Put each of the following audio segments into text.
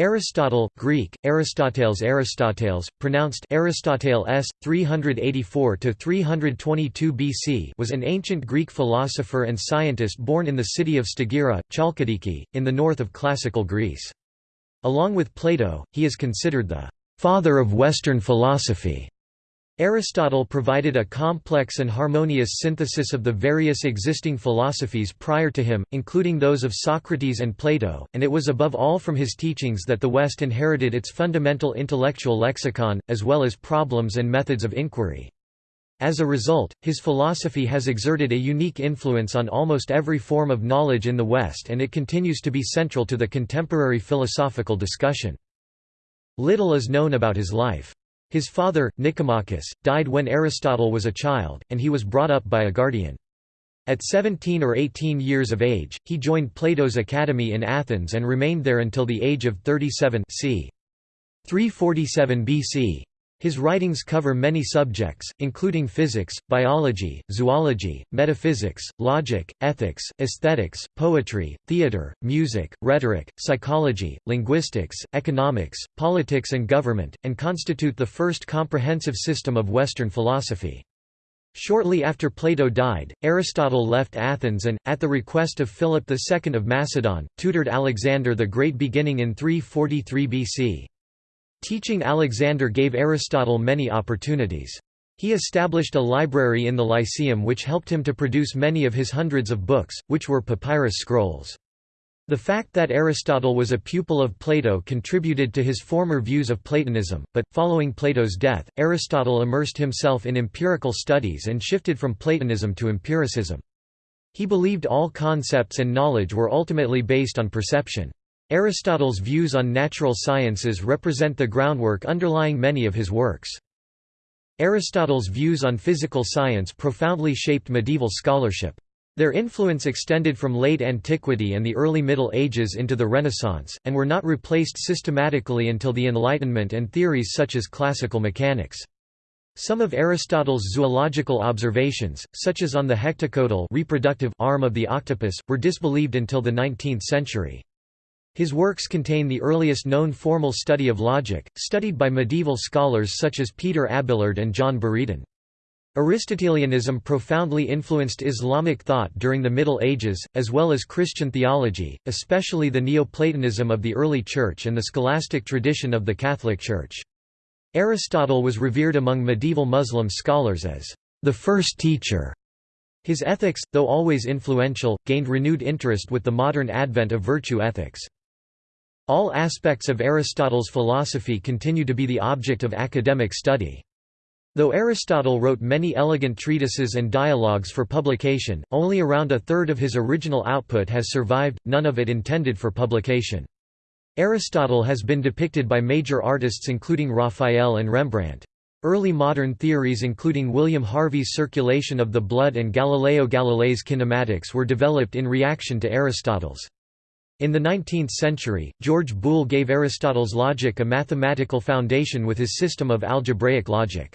Aristotle, Greek, Aristoteles Aristoteles, pronounced Aristoteles, 384–322 BC was an ancient Greek philosopher and scientist born in the city of Stagira, Chalkidiki, in the north of classical Greece. Along with Plato, he is considered the «father of Western philosophy». Aristotle provided a complex and harmonious synthesis of the various existing philosophies prior to him, including those of Socrates and Plato, and it was above all from his teachings that the West inherited its fundamental intellectual lexicon, as well as problems and methods of inquiry. As a result, his philosophy has exerted a unique influence on almost every form of knowledge in the West and it continues to be central to the contemporary philosophical discussion. Little is known about his life. His father, Nicomachus, died when Aristotle was a child, and he was brought up by a guardian. At 17 or 18 years of age, he joined Plato's academy in Athens and remained there until the age of 37 c. 347 BC. His writings cover many subjects, including physics, biology, zoology, metaphysics, logic, ethics, aesthetics, poetry, theater, music, rhetoric, psychology, linguistics, economics, politics and government, and constitute the first comprehensive system of Western philosophy. Shortly after Plato died, Aristotle left Athens and, at the request of Philip II of Macedon, tutored Alexander the Great beginning in 343 BC. Teaching Alexander gave Aristotle many opportunities. He established a library in the Lyceum which helped him to produce many of his hundreds of books, which were papyrus scrolls. The fact that Aristotle was a pupil of Plato contributed to his former views of Platonism, but, following Plato's death, Aristotle immersed himself in empirical studies and shifted from Platonism to empiricism. He believed all concepts and knowledge were ultimately based on perception. Aristotle's views on natural sciences represent the groundwork underlying many of his works. Aristotle's views on physical science profoundly shaped medieval scholarship. Their influence extended from late antiquity and the early Middle Ages into the Renaissance, and were not replaced systematically until the Enlightenment and theories such as classical mechanics. Some of Aristotle's zoological observations, such as on the hectocotyl reproductive arm of the octopus, were disbelieved until the 19th century. His works contain the earliest known formal study of logic, studied by medieval scholars such as Peter Abelard and John Buridan. Aristotelianism profoundly influenced Islamic thought during the Middle Ages, as well as Christian theology, especially the Neoplatonism of the early Church and the scholastic tradition of the Catholic Church. Aristotle was revered among medieval Muslim scholars as the first teacher. His ethics, though always influential, gained renewed interest with the modern advent of virtue ethics. All aspects of Aristotle's philosophy continue to be the object of academic study. Though Aristotle wrote many elegant treatises and dialogues for publication, only around a third of his original output has survived, none of it intended for publication. Aristotle has been depicted by major artists including Raphael and Rembrandt. Early modern theories including William Harvey's circulation of the blood and Galileo Galilei's kinematics were developed in reaction to Aristotle's. In the 19th century, George Boole gave Aristotle's logic a mathematical foundation with his system of algebraic logic.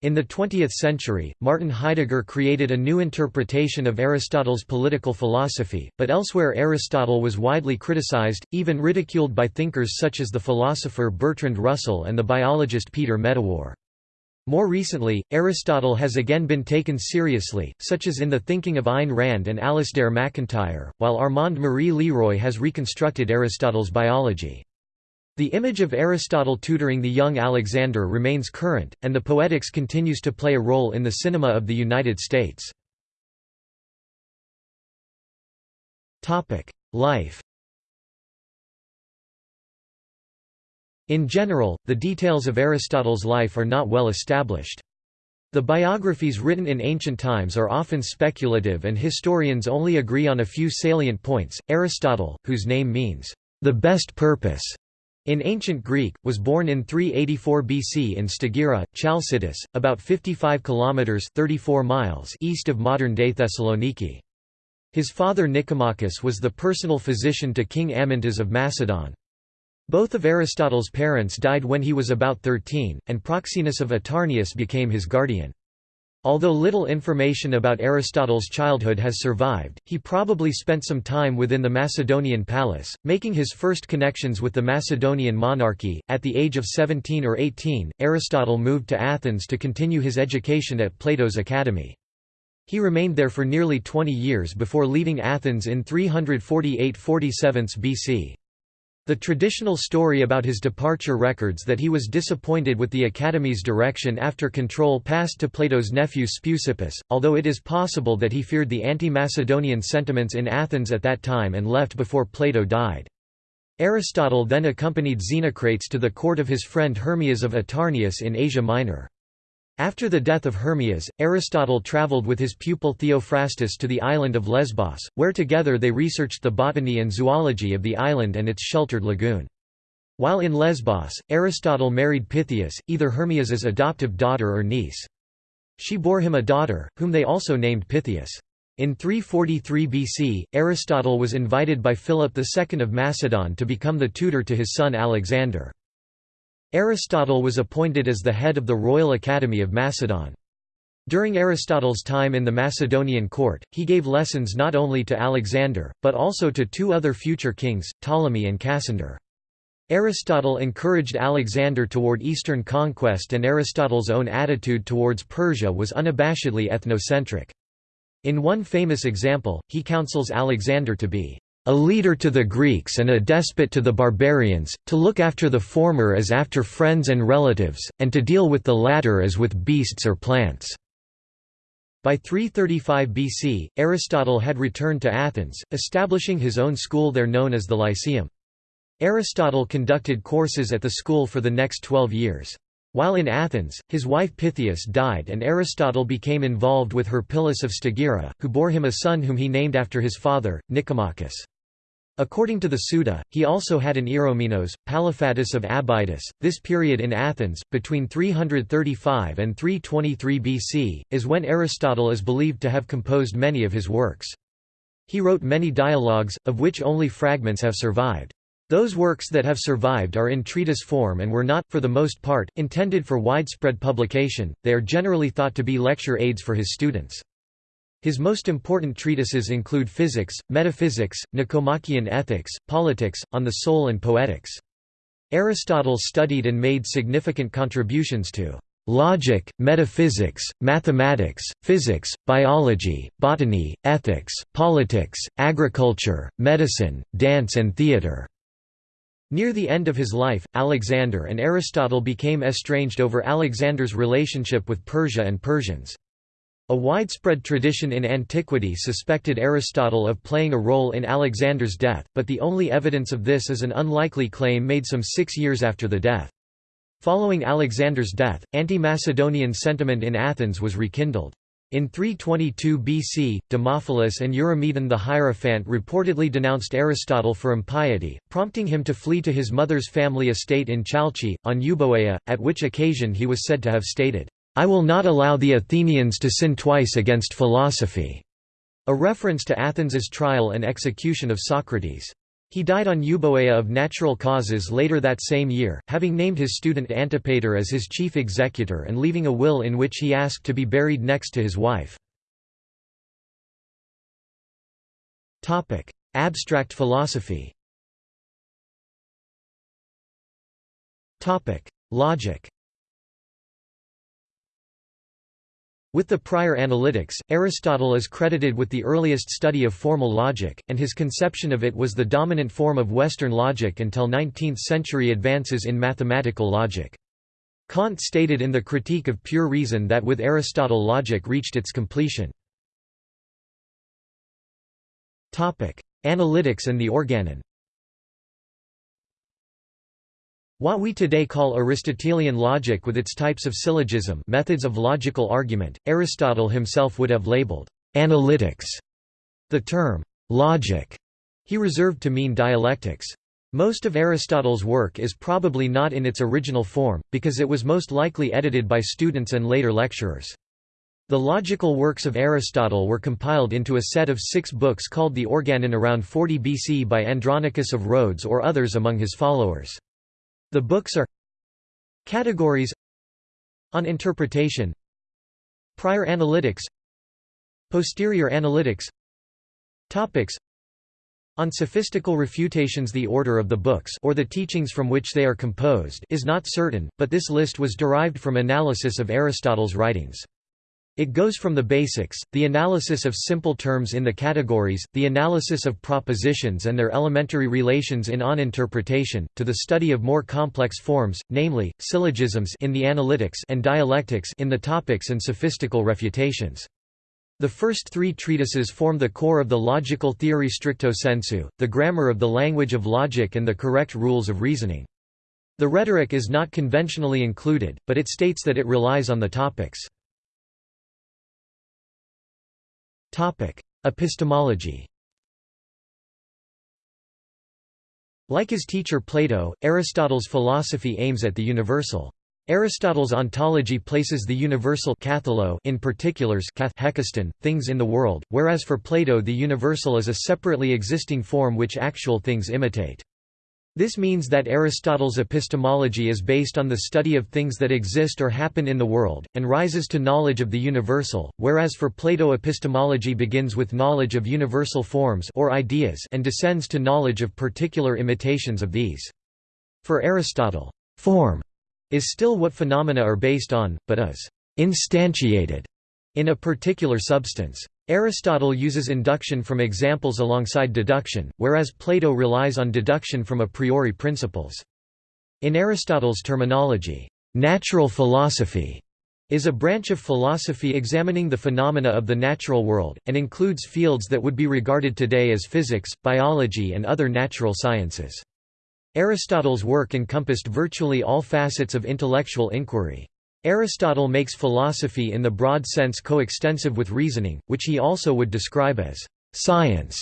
In the 20th century, Martin Heidegger created a new interpretation of Aristotle's political philosophy, but elsewhere Aristotle was widely criticized, even ridiculed by thinkers such as the philosopher Bertrand Russell and the biologist Peter Medawar. More recently, Aristotle has again been taken seriously, such as in the thinking of Ayn Rand and Alasdair MacIntyre, while Armand Marie Leroi has reconstructed Aristotle's biology. The image of Aristotle tutoring the young Alexander remains current, and the poetics continues to play a role in the cinema of the United States. Life In general, the details of Aristotle's life are not well established. The biographies written in ancient times are often speculative and historians only agree on a few salient points. Aristotle, whose name means, the best purpose, in ancient Greek, was born in 384 BC in Stagira, Chalcidice, about 55 kilometers (34 miles) east of modern-day Thessaloniki. His father Nicomachus was the personal physician to King Amyntas of Macedon. Both of Aristotle's parents died when he was about 13, and Proxenus of Atarneus became his guardian. Although little information about Aristotle's childhood has survived, he probably spent some time within the Macedonian palace, making his first connections with the Macedonian monarchy. At the age of 17 or 18, Aristotle moved to Athens to continue his education at Plato's academy. He remained there for nearly 20 years before leaving Athens in 348–47 BC. The traditional story about his departure records that he was disappointed with the Academy's direction after control passed to Plato's nephew Speusippus, although it is possible that he feared the anti-Macedonian sentiments in Athens at that time and left before Plato died. Aristotle then accompanied Xenocrates to the court of his friend Hermias of Atarneus in Asia Minor. After the death of Hermias, Aristotle travelled with his pupil Theophrastus to the island of Lesbos, where together they researched the botany and zoology of the island and its sheltered lagoon. While in Lesbos, Aristotle married Pythias, either Hermias's adoptive daughter or niece. She bore him a daughter, whom they also named Pythias. In 343 BC, Aristotle was invited by Philip II of Macedon to become the tutor to his son Alexander. Aristotle was appointed as the head of the Royal Academy of Macedon. During Aristotle's time in the Macedonian court, he gave lessons not only to Alexander, but also to two other future kings, Ptolemy and Cassander. Aristotle encouraged Alexander toward Eastern conquest and Aristotle's own attitude towards Persia was unabashedly ethnocentric. In one famous example, he counsels Alexander to be a leader to the Greeks and a despot to the barbarians, to look after the former as after friends and relatives, and to deal with the latter as with beasts or plants." By 335 BC, Aristotle had returned to Athens, establishing his own school there known as the Lyceum. Aristotle conducted courses at the school for the next twelve years. While in Athens, his wife Pythias died and Aristotle became involved with Herpyllis of Stagira, who bore him a son whom he named after his father, Nicomachus. According to the Suda, he also had an Eromenos, Palaephatus of Abydos. This period in Athens, between 335 and 323 BC, is when Aristotle is believed to have composed many of his works. He wrote many dialogues, of which only fragments have survived. Those works that have survived are in treatise form and were not, for the most part, intended for widespread publication, they are generally thought to be lecture aids for his students. His most important treatises include physics, metaphysics, Nicomachean ethics, politics, on the soul and poetics. Aristotle studied and made significant contributions to logic, metaphysics, mathematics, physics, biology, botany, ethics, politics, agriculture, medicine, dance and theatre. Near the end of his life, Alexander and Aristotle became estranged over Alexander's relationship with Persia and Persians. A widespread tradition in antiquity suspected Aristotle of playing a role in Alexander's death, but the only evidence of this is an unlikely claim made some six years after the death. Following Alexander's death, anti-Macedonian sentiment in Athens was rekindled. In 322 BC, Demophilus and Eurymedon the Hierophant reportedly denounced Aristotle for impiety, prompting him to flee to his mother's family estate in Chalcis, on Euboea, at which occasion he was said to have stated, I will not allow the Athenians to sin twice against philosophy." A reference to Athens's trial and execution of Socrates. He died on Euboea of natural causes later that same year, having named his student Antipater as his chief executor and leaving a will in which he asked to be buried next to his wife. Abstract philosophy Logic With the prior analytics, Aristotle is credited with the earliest study of formal logic, and his conception of it was the dominant form of Western logic until 19th-century advances in mathematical logic. Kant stated in the Critique of Pure Reason that with Aristotle logic reached its completion. Analytics and the organon What we today call Aristotelian logic with its types of syllogism methods of logical argument, Aristotle himself would have labeled «analytics». The term «logic» he reserved to mean dialectics. Most of Aristotle's work is probably not in its original form, because it was most likely edited by students and later lecturers. The logical works of Aristotle were compiled into a set of six books called the Organon around 40 BC by Andronicus of Rhodes or others among his followers. The books are Categories On Interpretation Prior analytics Posterior analytics Topics on sophistical refutations the order of the books or the teachings from which they are composed is not certain, but this list was derived from analysis of Aristotle's writings. It goes from the basics, the analysis of simple terms in the categories, the analysis of propositions and their elementary relations in on interpretation, to the study of more complex forms, namely, syllogisms in the analytics and dialectics in the topics and sophistical refutations. The first three treatises form the core of the logical theory stricto sensu, the grammar of the language of logic and the correct rules of reasoning. The rhetoric is not conventionally included, but it states that it relies on the topics. Epistemology Like his teacher Plato, Aristotle's philosophy aims at the universal. Aristotle's ontology places the universal in particulars hekaston, things in the world, whereas for Plato the universal is a separately existing form which actual things imitate. This means that Aristotle's epistemology is based on the study of things that exist or happen in the world, and rises to knowledge of the universal, whereas for Plato epistemology begins with knowledge of universal forms or ideas and descends to knowledge of particular imitations of these. For Aristotle, form is still what phenomena are based on, but is instantiated in a particular substance. Aristotle uses induction from examples alongside deduction, whereas Plato relies on deduction from a priori principles. In Aristotle's terminology, natural philosophy is a branch of philosophy examining the phenomena of the natural world, and includes fields that would be regarded today as physics, biology and other natural sciences. Aristotle's work encompassed virtually all facets of intellectual inquiry. Aristotle makes philosophy in the broad sense coextensive with reasoning, which he also would describe as science.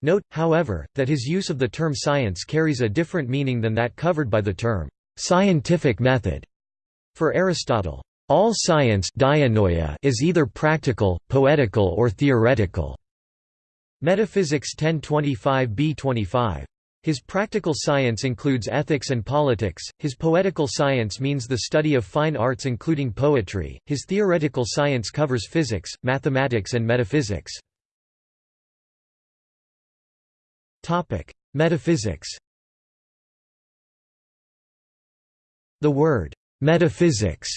Note, however, that his use of the term science carries a different meaning than that covered by the term scientific method. For Aristotle, all science is either practical, poetical or theoretical. Metaphysics 1025b25 his practical science includes ethics and politics, his poetical science means the study of fine arts including poetry, his theoretical science covers physics, mathematics and metaphysics. Metaphysics The word, metaphysics,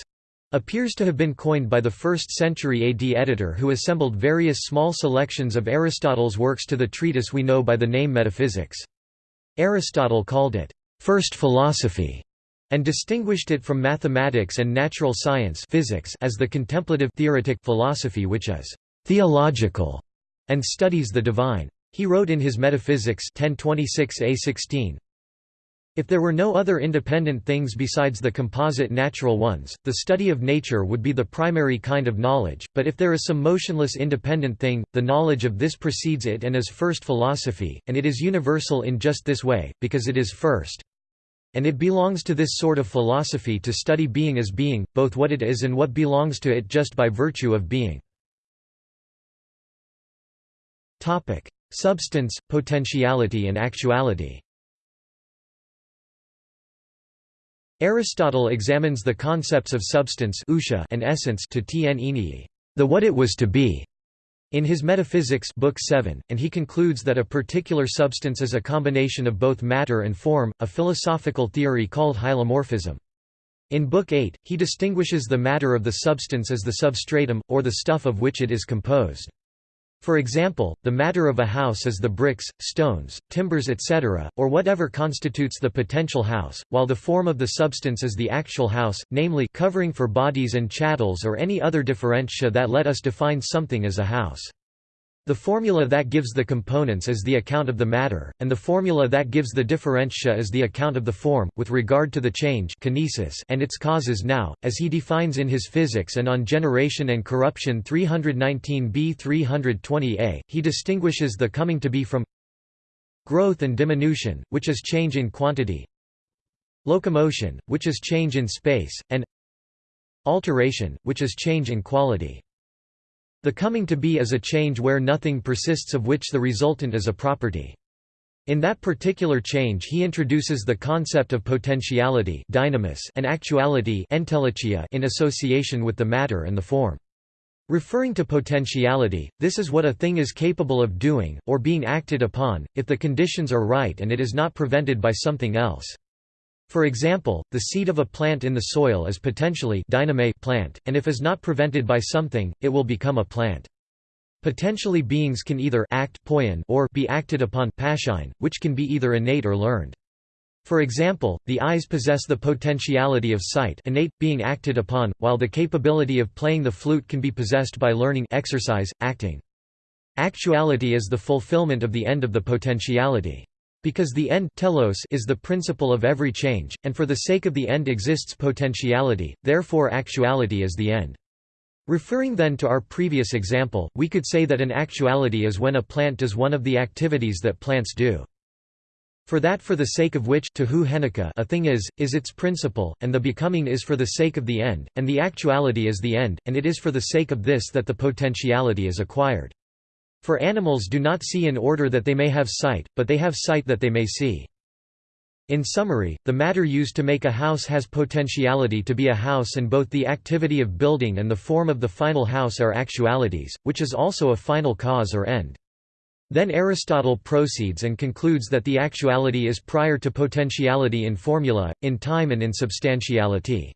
appears to have been coined by the 1st century AD editor who assembled various small selections of Aristotle's works to the treatise we know by the name Metaphysics. Aristotle called it first philosophy and distinguished it from mathematics and natural science physics as the contemplative theoretic philosophy which is theological and studies the divine. He wrote in his Metaphysics 1026a16, if there were no other independent things besides the composite natural ones, the study of nature would be the primary kind of knowledge, but if there is some motionless independent thing, the knowledge of this precedes it and is first philosophy, and it is universal in just this way, because it is first. And it belongs to this sort of philosophy to study being as being, both what it is and what belongs to it just by virtue of being. Substance, potentiality and actuality Aristotle examines the concepts of substance and essence to tn the what it was to be, in his Metaphysics book 7, and he concludes that a particular substance is a combination of both matter and form, a philosophical theory called hylomorphism. In Book 8, he distinguishes the matter of the substance as the substratum, or the stuff of which it is composed. For example, the matter of a house is the bricks, stones, timbers etc., or whatever constitutes the potential house, while the form of the substance is the actual house, namely covering for bodies and chattels or any other differentia that let us define something as a house. The formula that gives the components is the account of the matter, and the formula that gives the differentia is the account of the form, with regard to the change kinesis and its causes now, as he defines in his Physics and on Generation and Corruption 319b 320a, he distinguishes the coming to be from growth and diminution, which is change in quantity locomotion, which is change in space, and alteration, which is change in quality. The coming to be is a change where nothing persists of which the resultant is a property. In that particular change he introduces the concept of potentiality dynamis and actuality in association with the matter and the form. Referring to potentiality, this is what a thing is capable of doing, or being acted upon, if the conditions are right and it is not prevented by something else. For example, the seed of a plant in the soil is potentially dyname plant, and if is not prevented by something, it will become a plant. Potentially beings can either act or be acted upon which can be either innate or learned. For example, the eyes possess the potentiality of sight innate, being acted upon, while the capability of playing the flute can be possessed by learning exercise, acting. Actuality is the fulfillment of the end of the potentiality. Because the end telos is the principle of every change, and for the sake of the end exists potentiality, therefore actuality is the end. Referring then to our previous example, we could say that an actuality is when a plant does one of the activities that plants do. For that for the sake of which a thing is, is its principle, and the becoming is for the sake of the end, and the actuality is the end, and it is for the sake of this that the potentiality is acquired. For animals do not see in order that they may have sight, but they have sight that they may see. In summary, the matter used to make a house has potentiality to be a house and both the activity of building and the form of the final house are actualities, which is also a final cause or end. Then Aristotle proceeds and concludes that the actuality is prior to potentiality in formula, in time and in substantiality.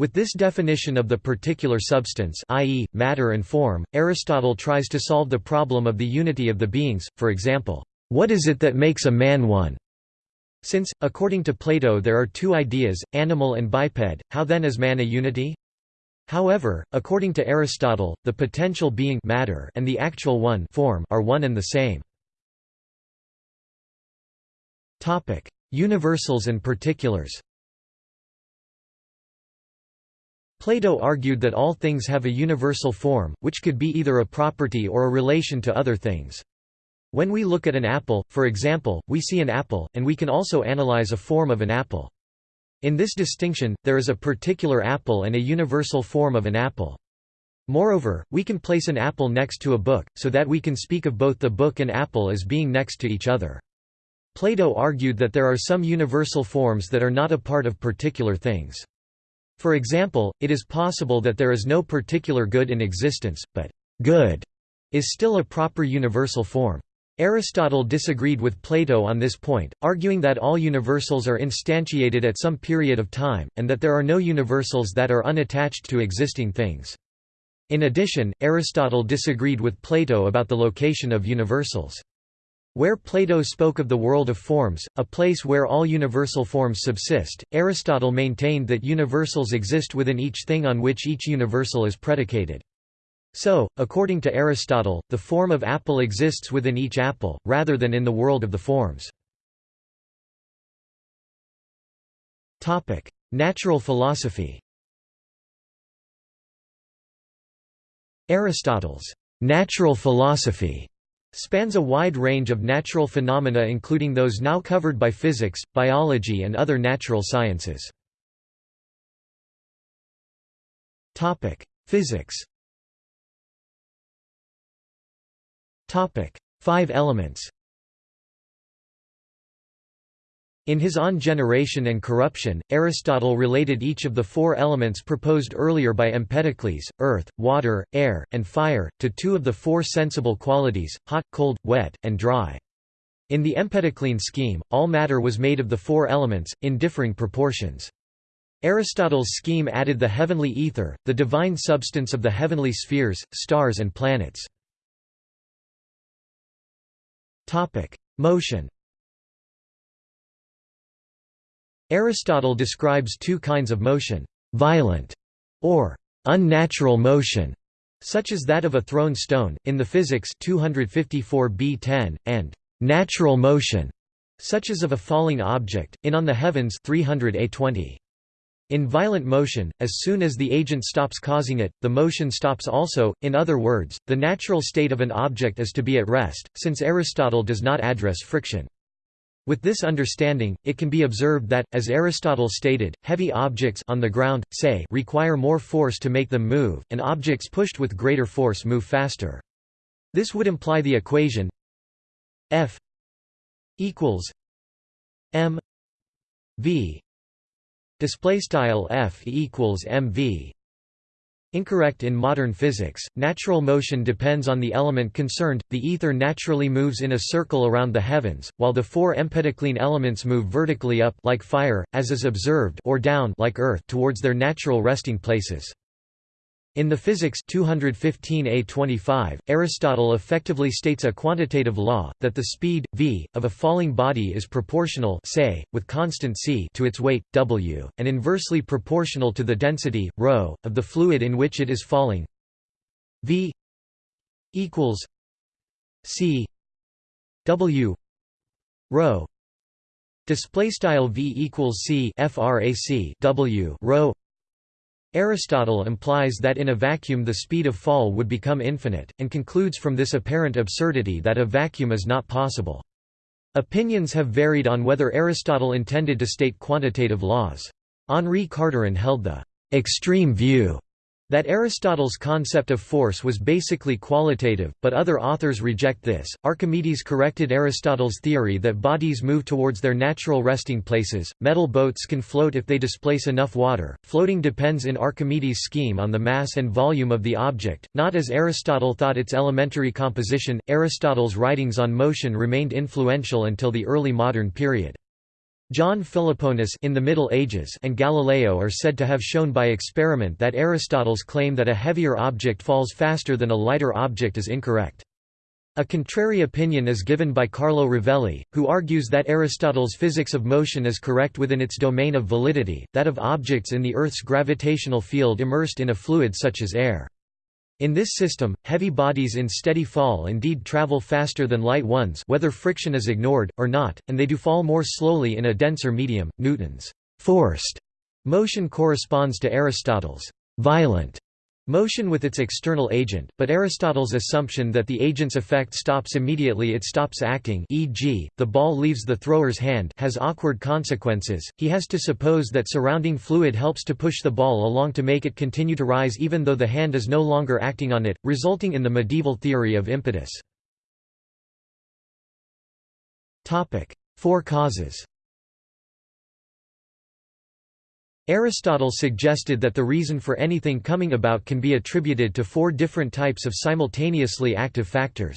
With this definition of the particular substance i.e., matter and form, Aristotle tries to solve the problem of the unity of the beings, for example, what is it that makes a man one? Since, according to Plato there are two ideas, animal and biped, how then is man a unity? However, according to Aristotle, the potential being matter and the actual one form are one and the same. Universals and particulars. Plato argued that all things have a universal form, which could be either a property or a relation to other things. When we look at an apple, for example, we see an apple, and we can also analyze a form of an apple. In this distinction, there is a particular apple and a universal form of an apple. Moreover, we can place an apple next to a book, so that we can speak of both the book and apple as being next to each other. Plato argued that there are some universal forms that are not a part of particular things. For example, it is possible that there is no particular good in existence, but good is still a proper universal form. Aristotle disagreed with Plato on this point, arguing that all universals are instantiated at some period of time, and that there are no universals that are unattached to existing things. In addition, Aristotle disagreed with Plato about the location of universals. Where Plato spoke of the world of forms, a place where all universal forms subsist, Aristotle maintained that universals exist within each thing on which each universal is predicated. So, according to Aristotle, the form of apple exists within each apple, rather than in the world of the forms. Natural philosophy Aristotle's natural philosophy spans a wide range of natural phenomena including those now covered by physics, biology and other natural sciences. Physics Five elements In his On Generation and Corruption, Aristotle related each of the four elements proposed earlier by Empedocles, earth, water, air, and fire, to two of the four sensible qualities, hot, cold, wet, and dry. In the Empedoclean scheme, all matter was made of the four elements, in differing proportions. Aristotle's scheme added the heavenly ether, the divine substance of the heavenly spheres, stars and planets. Motion Aristotle describes two kinds of motion, violent or unnatural motion, such as that of a thrown stone, in the Physics 254b10, and natural motion, such as of a falling object, in On the Heavens 300a20. In violent motion, as soon as the agent stops causing it, the motion stops also, in other words, the natural state of an object is to be at rest, since Aristotle does not address friction. With this understanding, it can be observed that, as Aristotle stated, heavy objects on the ground, say require more force to make them move, and objects pushed with greater force move faster. This would imply the equation F equals m v display style F equals mv Incorrect in modern physics, natural motion depends on the element concerned, the ether naturally moves in a circle around the heavens, while the four Empedoclean elements move vertically up like fire, as is observed or down like earth towards their natural resting places. In the Physics 215a25, Aristotle effectively states a quantitative law, that the speed, v, of a falling body is proportional say, with constant c to its weight, w, and inversely proportional to the density, ρ, of the fluid in which it is falling. V equals c w rho. Display style v equals c frac w rho Aristotle implies that in a vacuum the speed of fall would become infinite, and concludes from this apparent absurdity that a vacuum is not possible. Opinions have varied on whether Aristotle intended to state quantitative laws. Henri Carteron held the extreme view that Aristotle's concept of force was basically qualitative, but other authors reject this. Archimedes corrected Aristotle's theory that bodies move towards their natural resting places. Metal boats can float if they displace enough water. Floating depends in Archimedes' scheme on the mass and volume of the object, not as Aristotle thought its elementary composition. Aristotle's writings on motion remained influential until the early modern period. John Philoponus in the Middle Ages and Galileo are said to have shown by experiment that Aristotle's claim that a heavier object falls faster than a lighter object is incorrect. A contrary opinion is given by Carlo Rovelli, who argues that Aristotle's physics of motion is correct within its domain of validity, that of objects in the Earth's gravitational field immersed in a fluid such as air. In this system, heavy bodies in steady fall indeed travel faster than light ones whether friction is ignored, or not, and they do fall more slowly in a denser medium. Newton's forced motion corresponds to Aristotle's violent motion with its external agent, but Aristotle's assumption that the agent's effect stops immediately it stops acting e.g., the ball leaves the thrower's hand has awkward consequences, he has to suppose that surrounding fluid helps to push the ball along to make it continue to rise even though the hand is no longer acting on it, resulting in the medieval theory of impetus. Four causes Aristotle suggested that the reason for anything coming about can be attributed to four different types of simultaneously active factors.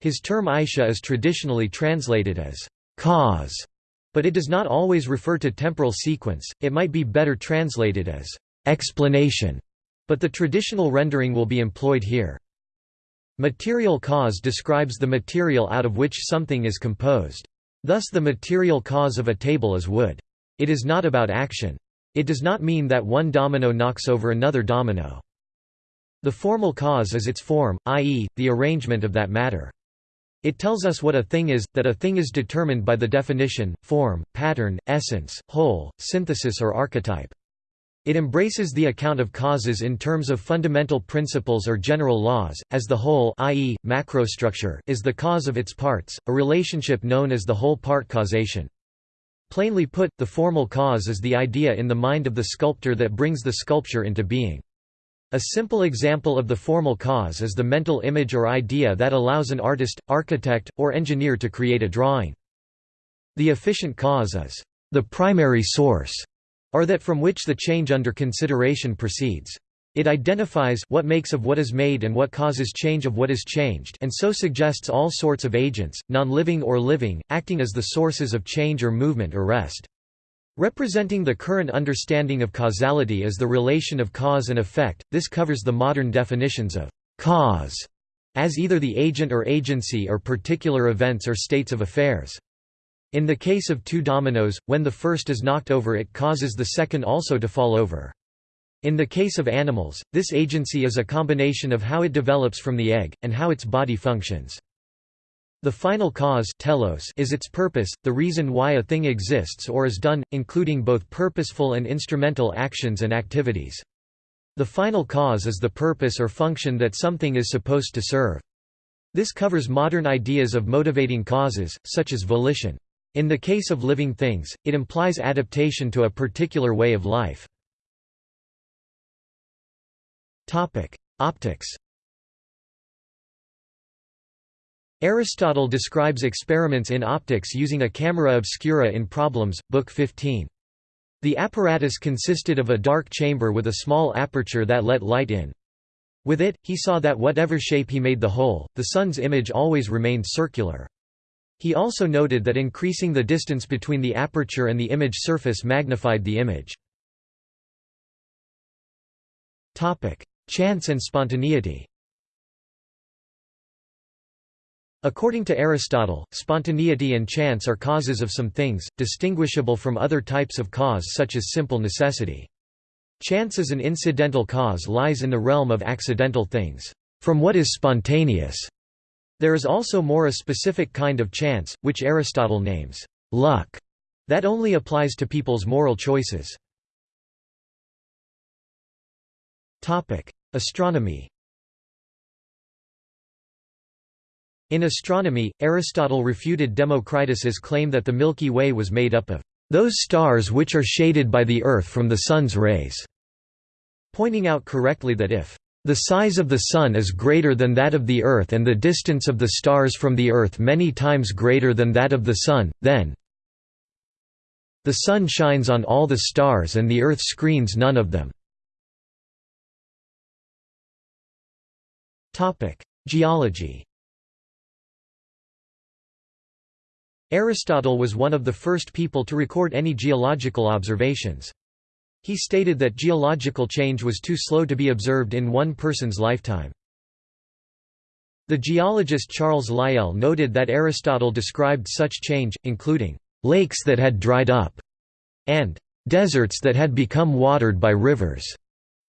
His term aitia is traditionally translated as cause, but it does not always refer to temporal sequence, it might be better translated as explanation, but the traditional rendering will be employed here. Material cause describes the material out of which something is composed. Thus the material cause of a table is wood. It is not about action. It does not mean that one domino knocks over another domino. The formal cause is its form, i.e., the arrangement of that matter. It tells us what a thing is, that a thing is determined by the definition, form, pattern, essence, whole, synthesis or archetype. It embraces the account of causes in terms of fundamental principles or general laws, as the whole i.e., macrostructure is the cause of its parts, a relationship known as the whole-part causation. Plainly put, the formal cause is the idea in the mind of the sculptor that brings the sculpture into being. A simple example of the formal cause is the mental image or idea that allows an artist, architect, or engineer to create a drawing. The efficient cause is the primary source, or that from which the change under consideration proceeds. It identifies what makes of what is made and what causes change of what is changed and so suggests all sorts of agents, non-living or living, acting as the sources of change or movement or rest. Representing the current understanding of causality as the relation of cause and effect, this covers the modern definitions of cause as either the agent or agency or particular events or states of affairs. In the case of two dominoes, when the first is knocked over it causes the second also to fall over. In the case of animals, this agency is a combination of how it develops from the egg, and how its body functions. The final cause telos is its purpose, the reason why a thing exists or is done, including both purposeful and instrumental actions and activities. The final cause is the purpose or function that something is supposed to serve. This covers modern ideas of motivating causes, such as volition. In the case of living things, it implies adaptation to a particular way of life. Topic: Optics. Aristotle describes experiments in optics using a camera obscura in Problems, Book 15. The apparatus consisted of a dark chamber with a small aperture that let light in. With it, he saw that whatever shape he made the hole, the sun's image always remained circular. He also noted that increasing the distance between the aperture and the image surface magnified the image. Chance and spontaneity According to Aristotle, spontaneity and chance are causes of some things, distinguishable from other types of cause such as simple necessity. Chance as an incidental cause lies in the realm of accidental things, from what is spontaneous. There is also more a specific kind of chance, which Aristotle names luck, that only applies to people's moral choices. Astronomy In astronomy, Aristotle refuted Democritus's claim that the Milky Way was made up of those stars which are shaded by the Earth from the Sun's rays, pointing out correctly that if the size of the Sun is greater than that of the Earth and the distance of the stars from the Earth many times greater than that of the Sun, then the Sun shines on all the stars and the Earth screens none of them. Geology Aristotle was one of the first people to record any geological observations. He stated that geological change was too slow to be observed in one person's lifetime. The geologist Charles Lyell noted that Aristotle described such change, including, "...lakes that had dried up", and "...deserts that had become watered by rivers",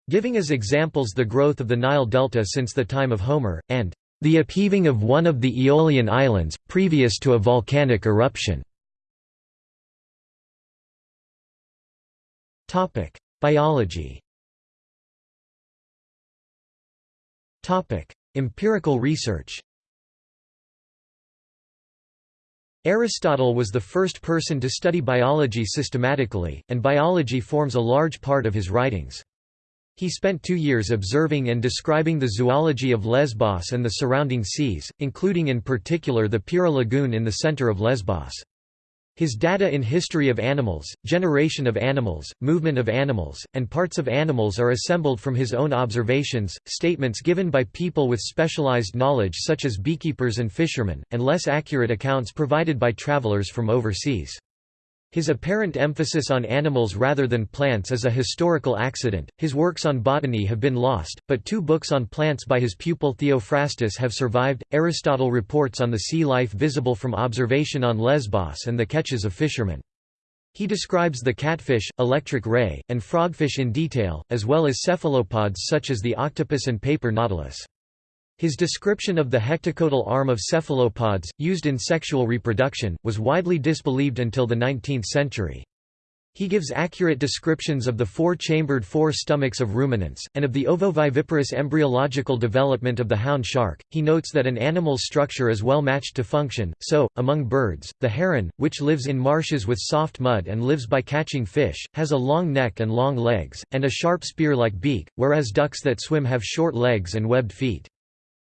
giving as examples the growth of the Nile Delta since the time of Homer, and the upheaving of one of the Aeolian Islands, previous to a volcanic eruption. Biology Empirical research Aristotle was the first person to study biology systematically, and biology forms a large part of his writings. He spent two years observing and describing the zoology of Lesbos and the surrounding seas, including in particular the Pyrrha lagoon in the center of Lesbos. His data in history of animals, generation of animals, movement of animals, and parts of animals are assembled from his own observations, statements given by people with specialized knowledge such as beekeepers and fishermen, and less accurate accounts provided by travelers from overseas. His apparent emphasis on animals rather than plants is a historical accident. His works on botany have been lost, but two books on plants by his pupil Theophrastus have survived. Aristotle reports on the sea life visible from observation on Lesbos and the catches of fishermen. He describes the catfish, electric ray, and frogfish in detail, as well as cephalopods such as the octopus and paper nautilus. His description of the hectocotyl arm of cephalopods, used in sexual reproduction, was widely disbelieved until the 19th century. He gives accurate descriptions of the four-chambered four stomachs of ruminants, and of the ovoviviparous embryological development of the hound shark. He notes that an animal's structure is well matched to function, so, among birds, the heron, which lives in marshes with soft mud and lives by catching fish, has a long neck and long legs, and a sharp spear-like beak, whereas ducks that swim have short legs and webbed feet.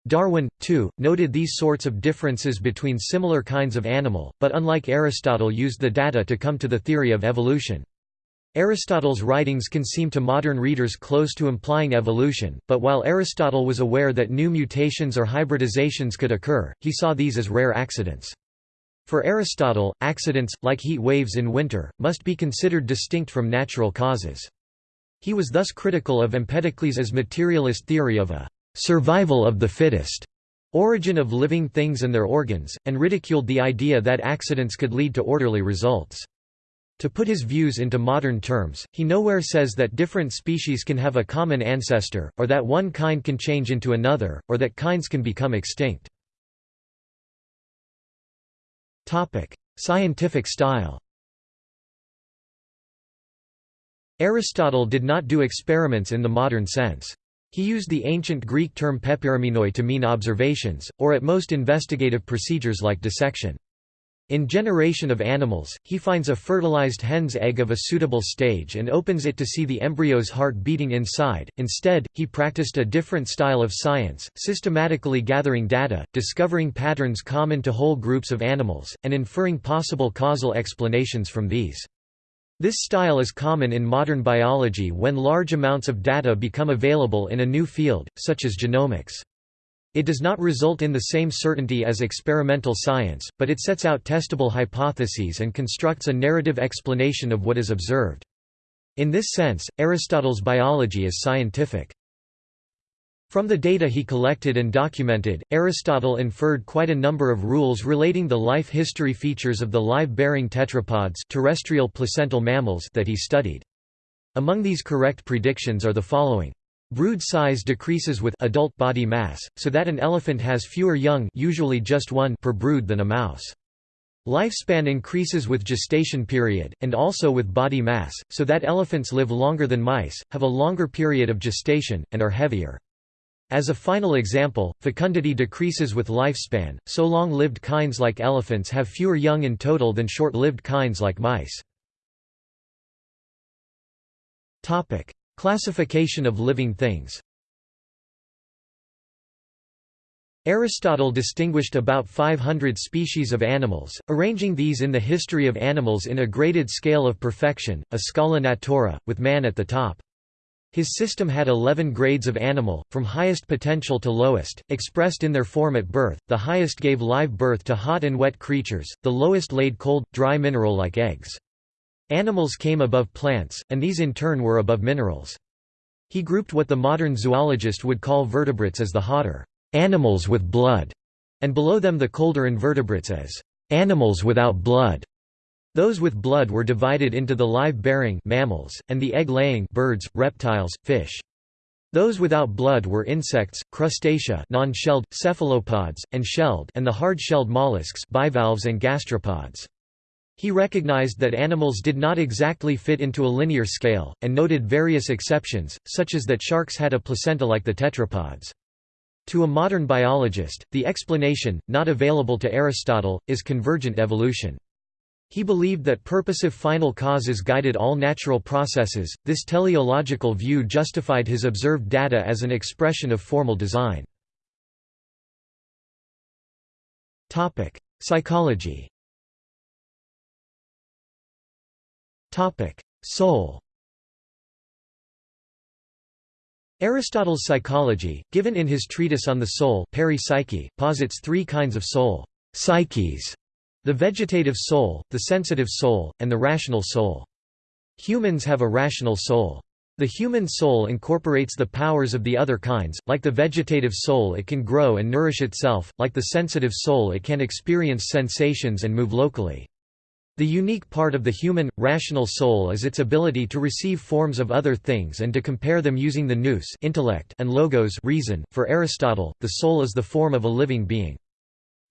Darwin, too, noted these sorts of differences between similar kinds of animal, but unlike Aristotle used the data to come to the theory of evolution. Aristotle's writings can seem to modern readers close to implying evolution, but while Aristotle was aware that new mutations or hybridizations could occur, he saw these as rare accidents. For Aristotle, accidents, like heat waves in winter, must be considered distinct from natural causes. He was thus critical of Empedocles' materialist theory of a survival of the fittest origin of living things and their organs, and ridiculed the idea that accidents could lead to orderly results. To put his views into modern terms, he nowhere says that different species can have a common ancestor, or that one kind can change into another, or that kinds can become extinct. Scientific style Aristotle did not do experiments in the modern sense. He used the ancient Greek term pepeiromenoi to mean observations, or at most investigative procedures like dissection. In Generation of Animals, he finds a fertilized hen's egg of a suitable stage and opens it to see the embryo's heart beating inside. Instead, he practiced a different style of science, systematically gathering data, discovering patterns common to whole groups of animals, and inferring possible causal explanations from these. This style is common in modern biology when large amounts of data become available in a new field, such as genomics. It does not result in the same certainty as experimental science, but it sets out testable hypotheses and constructs a narrative explanation of what is observed. In this sense, Aristotle's biology is scientific. From the data he collected and documented, Aristotle inferred quite a number of rules relating the life history features of the live-bearing tetrapods terrestrial placental mammals that he studied. Among these correct predictions are the following. Brood size decreases with adult body mass, so that an elephant has fewer young usually just one per brood than a mouse. Lifespan increases with gestation period, and also with body mass, so that elephants live longer than mice, have a longer period of gestation, and are heavier. As a final example, fecundity decreases with lifespan, so long-lived kinds like elephants have fewer young in total than short-lived kinds like mice. Classification of living things Aristotle distinguished about 500 species of animals, arranging these in the history of animals in a graded scale of perfection, a scala natura, with man at the top. His system had 11 grades of animal, from highest potential to lowest, expressed in their form at birth. The highest gave live birth to hot and wet creatures, the lowest laid cold, dry mineral like eggs. Animals came above plants, and these in turn were above minerals. He grouped what the modern zoologist would call vertebrates as the hotter animals with blood, and below them the colder invertebrates as animals without blood. Those with blood were divided into the live-bearing mammals, and the egg-laying birds, reptiles, fish. Those without blood were insects, crustacea non-shelled, cephalopods, and shelled and the hard-shelled mollusks bivalves and gastropods. He recognized that animals did not exactly fit into a linear scale, and noted various exceptions, such as that sharks had a placenta like the tetrapods. To a modern biologist, the explanation, not available to Aristotle, is convergent evolution. He believed that purposive final causes guided all natural processes. This teleological view justified his observed data as an expression of formal design. Topic: Psychology. Topic: Soul. Aristotle's psychology, given in his treatise on the soul Psyche, posits three kinds of soul psyches, the vegetative soul, the sensitive soul, and the rational soul. Humans have a rational soul. The human soul incorporates the powers of the other kinds, like the vegetative soul it can grow and nourish itself, like the sensitive soul it can experience sensations and move locally. The unique part of the human, rational soul is its ability to receive forms of other things and to compare them using the nous intellect and logos reason. .For Aristotle, the soul is the form of a living being.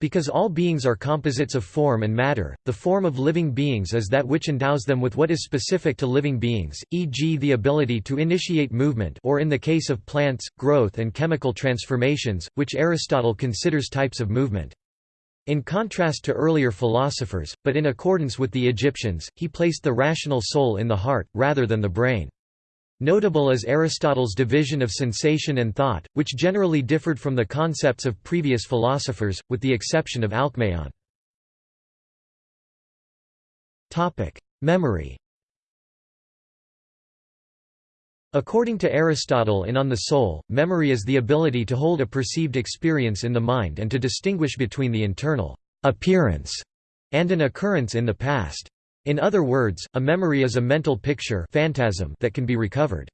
Because all beings are composites of form and matter, the form of living beings is that which endows them with what is specific to living beings, e.g. the ability to initiate movement or in the case of plants, growth and chemical transformations, which Aristotle considers types of movement. In contrast to earlier philosophers, but in accordance with the Egyptians, he placed the rational soul in the heart, rather than the brain. Notable is Aristotle's division of sensation and thought, which generally differed from the concepts of previous philosophers, with the exception of Alcmaeon. Memory According to Aristotle in On the Soul, memory is the ability to hold a perceived experience in the mind and to distinguish between the internal appearance and an occurrence in the past. In other words, a memory is a mental picture phantasm that can be recovered.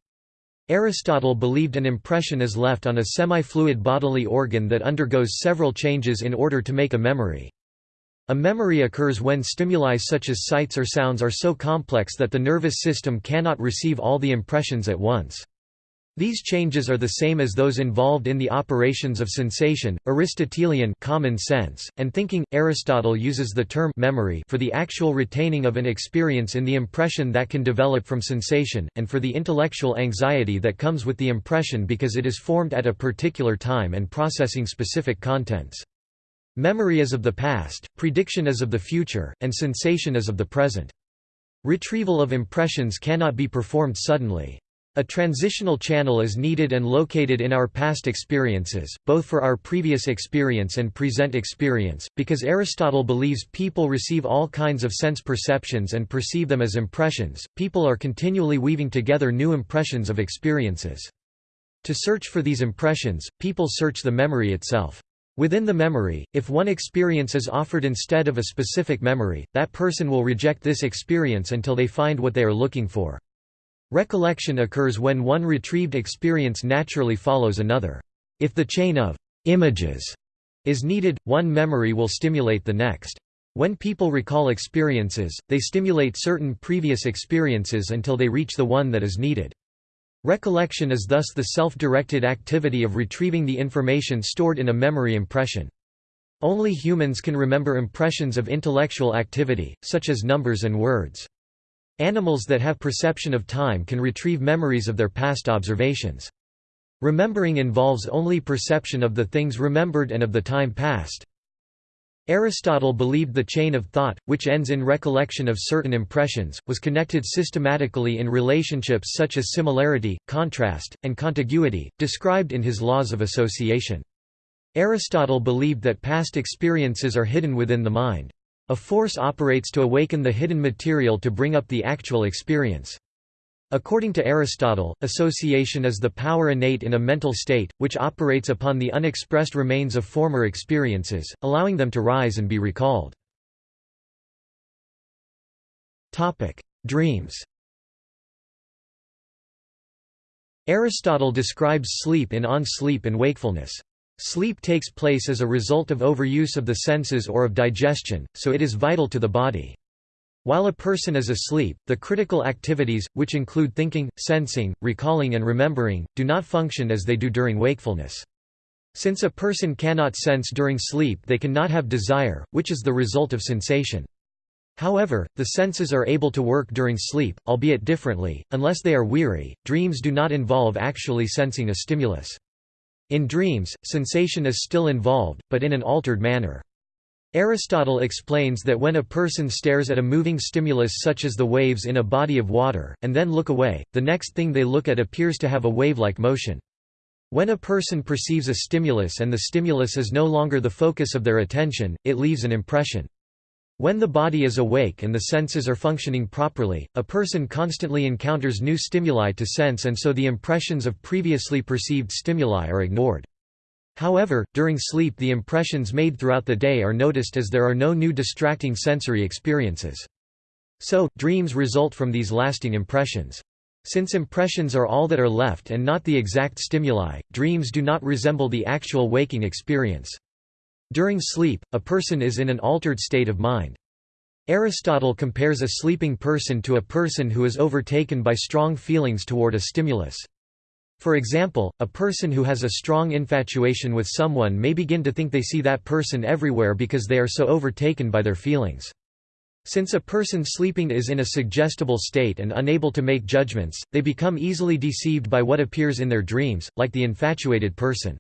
Aristotle believed an impression is left on a semi-fluid bodily organ that undergoes several changes in order to make a memory. A memory occurs when stimuli such as sights or sounds are so complex that the nervous system cannot receive all the impressions at once. These changes are the same as those involved in the operations of sensation, Aristotelian common sense, and thinking. Aristotle uses the term memory for the actual retaining of an experience in the impression that can develop from sensation, and for the intellectual anxiety that comes with the impression because it is formed at a particular time and processing specific contents. Memory is of the past, prediction is of the future, and sensation is of the present. Retrieval of impressions cannot be performed suddenly. A transitional channel is needed and located in our past experiences, both for our previous experience and present experience, because Aristotle believes people receive all kinds of sense perceptions and perceive them as impressions, people are continually weaving together new impressions of experiences. To search for these impressions, people search the memory itself. Within the memory, if one experience is offered instead of a specific memory, that person will reject this experience until they find what they are looking for. Recollection occurs when one retrieved experience naturally follows another. If the chain of images is needed, one memory will stimulate the next. When people recall experiences, they stimulate certain previous experiences until they reach the one that is needed. Recollection is thus the self-directed activity of retrieving the information stored in a memory impression. Only humans can remember impressions of intellectual activity, such as numbers and words. Animals that have perception of time can retrieve memories of their past observations. Remembering involves only perception of the things remembered and of the time past. Aristotle believed the chain of thought, which ends in recollection of certain impressions, was connected systematically in relationships such as similarity, contrast, and contiguity, described in his laws of association. Aristotle believed that past experiences are hidden within the mind. A force operates to awaken the hidden material to bring up the actual experience. According to Aristotle, association is the power innate in a mental state, which operates upon the unexpressed remains of former experiences, allowing them to rise and be recalled. Dreams Aristotle describes sleep in On Sleep and Wakefulness. Sleep takes place as a result of overuse of the senses or of digestion, so it is vital to the body. While a person is asleep, the critical activities, which include thinking, sensing, recalling and remembering, do not function as they do during wakefulness. Since a person cannot sense during sleep they cannot have desire, which is the result of sensation. However, the senses are able to work during sleep, albeit differently, unless they are weary. Dreams do not involve actually sensing a stimulus. In dreams, sensation is still involved, but in an altered manner. Aristotle explains that when a person stares at a moving stimulus such as the waves in a body of water, and then look away, the next thing they look at appears to have a wave-like motion. When a person perceives a stimulus and the stimulus is no longer the focus of their attention, it leaves an impression. When the body is awake and the senses are functioning properly, a person constantly encounters new stimuli to sense and so the impressions of previously perceived stimuli are ignored. However, during sleep the impressions made throughout the day are noticed as there are no new distracting sensory experiences. So, dreams result from these lasting impressions. Since impressions are all that are left and not the exact stimuli, dreams do not resemble the actual waking experience. During sleep, a person is in an altered state of mind. Aristotle compares a sleeping person to a person who is overtaken by strong feelings toward a stimulus. For example, a person who has a strong infatuation with someone may begin to think they see that person everywhere because they are so overtaken by their feelings. Since a person sleeping is in a suggestible state and unable to make judgments, they become easily deceived by what appears in their dreams, like the infatuated person.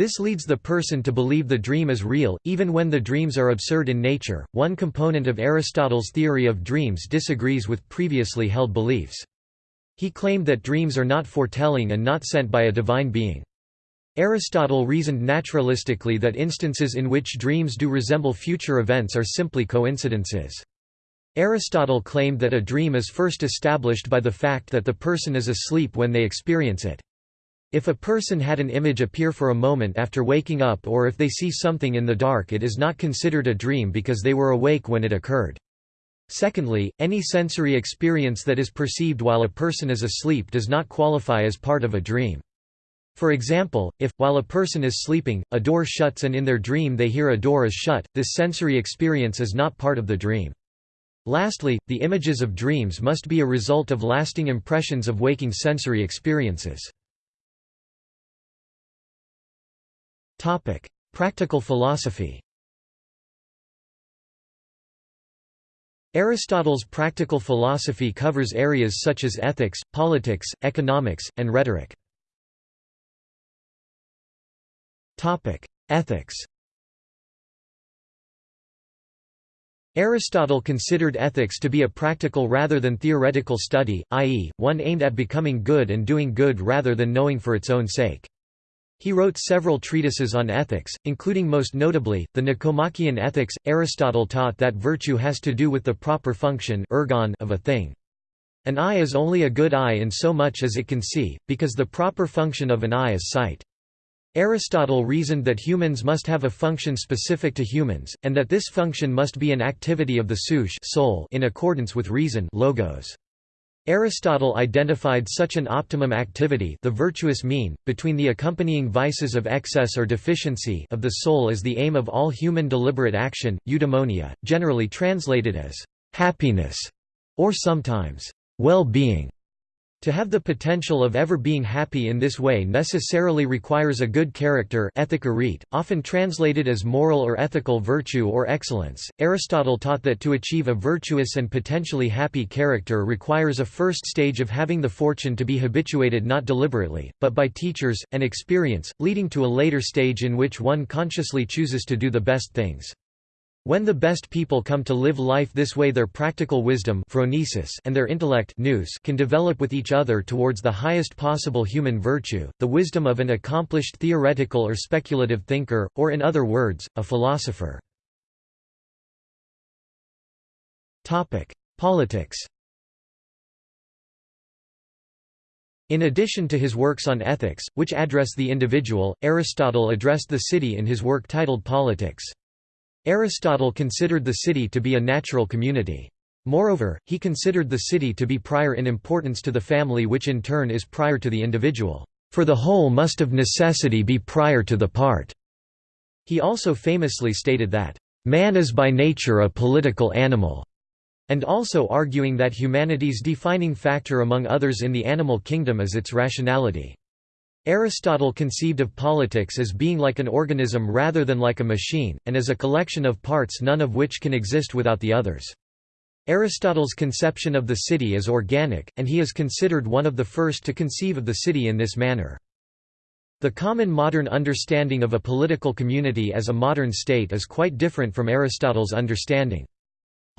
This leads the person to believe the dream is real, even when the dreams are absurd in nature. One component of Aristotle's theory of dreams disagrees with previously held beliefs. He claimed that dreams are not foretelling and not sent by a divine being. Aristotle reasoned naturalistically that instances in which dreams do resemble future events are simply coincidences. Aristotle claimed that a dream is first established by the fact that the person is asleep when they experience it. If a person had an image appear for a moment after waking up or if they see something in the dark it is not considered a dream because they were awake when it occurred. Secondly, any sensory experience that is perceived while a person is asleep does not qualify as part of a dream. For example, if, while a person is sleeping, a door shuts and in their dream they hear a door is shut, this sensory experience is not part of the dream. Lastly, the images of dreams must be a result of lasting impressions of waking sensory experiences. Topic: Practical philosophy. Aristotle's practical philosophy covers areas such as ethics, politics, economics, and rhetoric. Topic: Ethics. Aristotle considered ethics to be a practical rather than theoretical study, i.e., one aimed at becoming good and doing good rather than knowing for its own sake. He wrote several treatises on ethics, including most notably, the Nicomachean Ethics. Aristotle taught that virtue has to do with the proper function ergon of a thing. An eye is only a good eye in so much as it can see, because the proper function of an eye is sight. Aristotle reasoned that humans must have a function specific to humans, and that this function must be an activity of the psuchē soul in accordance with reason logos. Aristotle identified such an optimum activity the virtuous mean, between the accompanying vices of excess or deficiency of the soul as the aim of all human deliberate action, eudaimonia, generally translated as «happiness» or sometimes «well-being». To have the potential of ever being happy in this way necessarily requires a good character often translated as moral or ethical virtue or excellence. Aristotle taught that to achieve a virtuous and potentially happy character requires a first stage of having the fortune to be habituated not deliberately, but by teachers, and experience, leading to a later stage in which one consciously chooses to do the best things. When the best people come to live life this way their practical wisdom and their intellect can develop with each other towards the highest possible human virtue, the wisdom of an accomplished theoretical or speculative thinker, or in other words, a philosopher. Politics In addition to his works on ethics, which address the individual, Aristotle addressed the city in his work titled Politics. Aristotle considered the city to be a natural community. Moreover, he considered the city to be prior in importance to the family which in turn is prior to the individual, for the whole must of necessity be prior to the part. He also famously stated that, "...man is by nature a political animal." and also arguing that humanity's defining factor among others in the animal kingdom is its rationality. Aristotle conceived of politics as being like an organism rather than like a machine, and as a collection of parts none of which can exist without the others. Aristotle's conception of the city is organic, and he is considered one of the first to conceive of the city in this manner. The common modern understanding of a political community as a modern state is quite different from Aristotle's understanding.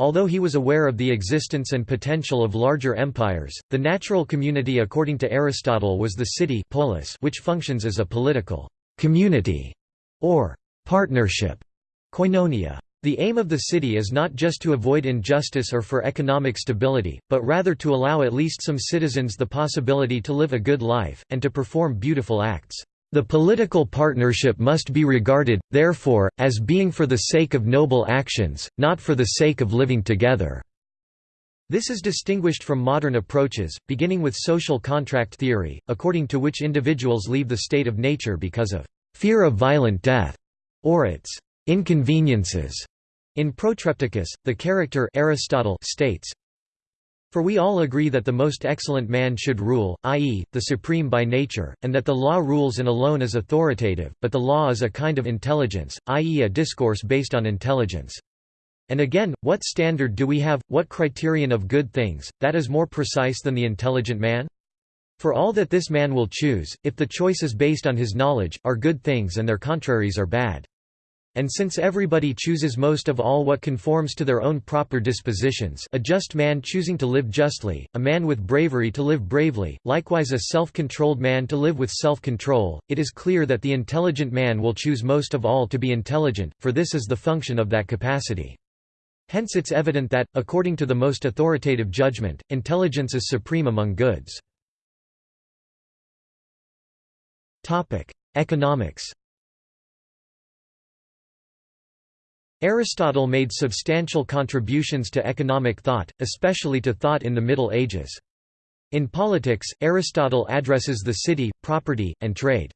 Although he was aware of the existence and potential of larger empires, the natural community according to Aristotle was the city polis which functions as a political community or partnership koinonia. The aim of the city is not just to avoid injustice or for economic stability, but rather to allow at least some citizens the possibility to live a good life, and to perform beautiful acts. The political partnership must be regarded, therefore, as being for the sake of noble actions, not for the sake of living together. This is distinguished from modern approaches, beginning with social contract theory, according to which individuals leave the state of nature because of fear of violent death, or its inconveniences. In Protrepticus, the character Aristotle states, for we all agree that the most excellent man should rule, i.e., the supreme by nature, and that the law rules and alone is authoritative, but the law is a kind of intelligence, i.e. a discourse based on intelligence. And again, what standard do we have, what criterion of good things, that is more precise than the intelligent man? For all that this man will choose, if the choice is based on his knowledge, are good things and their contraries are bad. And since everybody chooses most of all what conforms to their own proper dispositions a just man choosing to live justly, a man with bravery to live bravely, likewise a self-controlled man to live with self-control, it is clear that the intelligent man will choose most of all to be intelligent, for this is the function of that capacity. Hence it's evident that, according to the most authoritative judgment, intelligence is supreme among goods. Economics Aristotle made substantial contributions to economic thought, especially to thought in the Middle Ages. In politics, Aristotle addresses the city, property, and trade.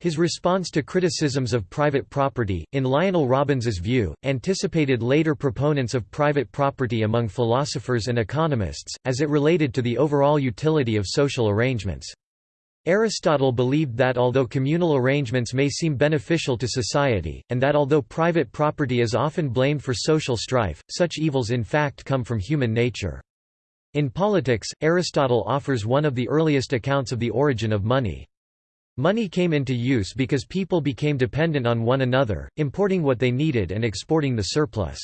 His response to criticisms of private property, in Lionel Robbins's view, anticipated later proponents of private property among philosophers and economists, as it related to the overall utility of social arrangements. Aristotle believed that although communal arrangements may seem beneficial to society, and that although private property is often blamed for social strife, such evils in fact come from human nature. In politics, Aristotle offers one of the earliest accounts of the origin of money. Money came into use because people became dependent on one another, importing what they needed and exporting the surplus.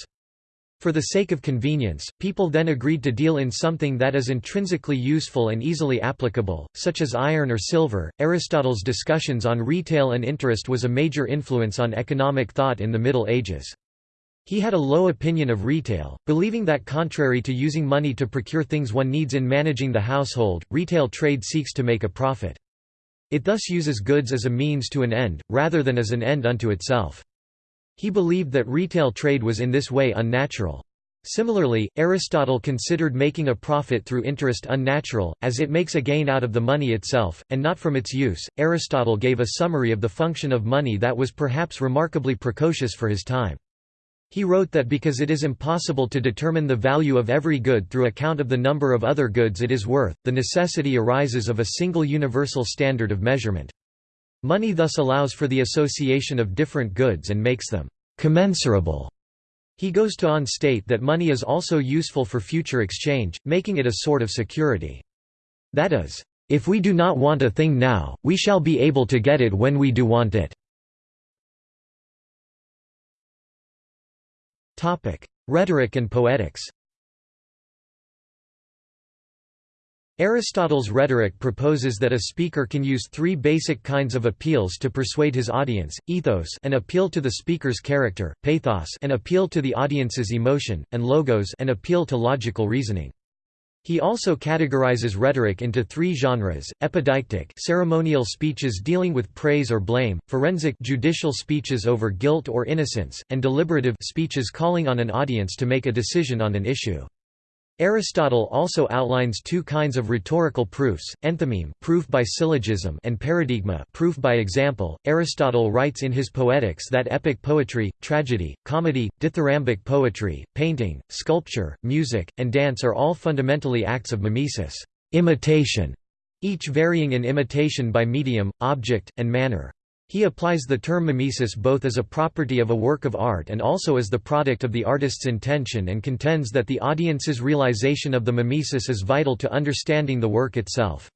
For the sake of convenience, people then agreed to deal in something that is intrinsically useful and easily applicable, such as iron or silver. Aristotle's discussions on retail and interest was a major influence on economic thought in the Middle Ages. He had a low opinion of retail, believing that contrary to using money to procure things one needs in managing the household, retail trade seeks to make a profit. It thus uses goods as a means to an end, rather than as an end unto itself. He believed that retail trade was in this way unnatural. Similarly, Aristotle considered making a profit through interest unnatural, as it makes a gain out of the money itself, and not from its use. Aristotle gave a summary of the function of money that was perhaps remarkably precocious for his time. He wrote that because it is impossible to determine the value of every good through account of the number of other goods it is worth, the necessity arises of a single universal standard of measurement. Money thus allows for the association of different goods and makes them commensurable. He goes to on state that money is also useful for future exchange, making it a sort of security. That is, if we do not want a thing now, we shall be able to get it when we do want it. Rhetoric and poetics Aristotle's rhetoric proposes that a speaker can use three basic kinds of appeals to persuade his audience, ethos an appeal to the speaker's character, pathos an appeal to the audience's emotion, and logos an appeal to logical reasoning. He also categorizes rhetoric into three genres, epideictic ceremonial speeches dealing with praise or blame, forensic judicial speeches over guilt or innocence, and deliberative speeches calling on an audience to make a decision on an issue. Aristotle also outlines two kinds of rhetorical proofs, enthymeme proof by syllogism and paradigma proof by example. Aristotle writes in his Poetics that epic poetry, tragedy, comedy, dithyrambic poetry, painting, sculpture, music, and dance are all fundamentally acts of mimesis, imitation, each varying in imitation by medium, object, and manner. He applies the term mimesis both as a property of a work of art and also as the product of the artist's intention and contends that the audience's realization of the mimesis is vital to understanding the work itself.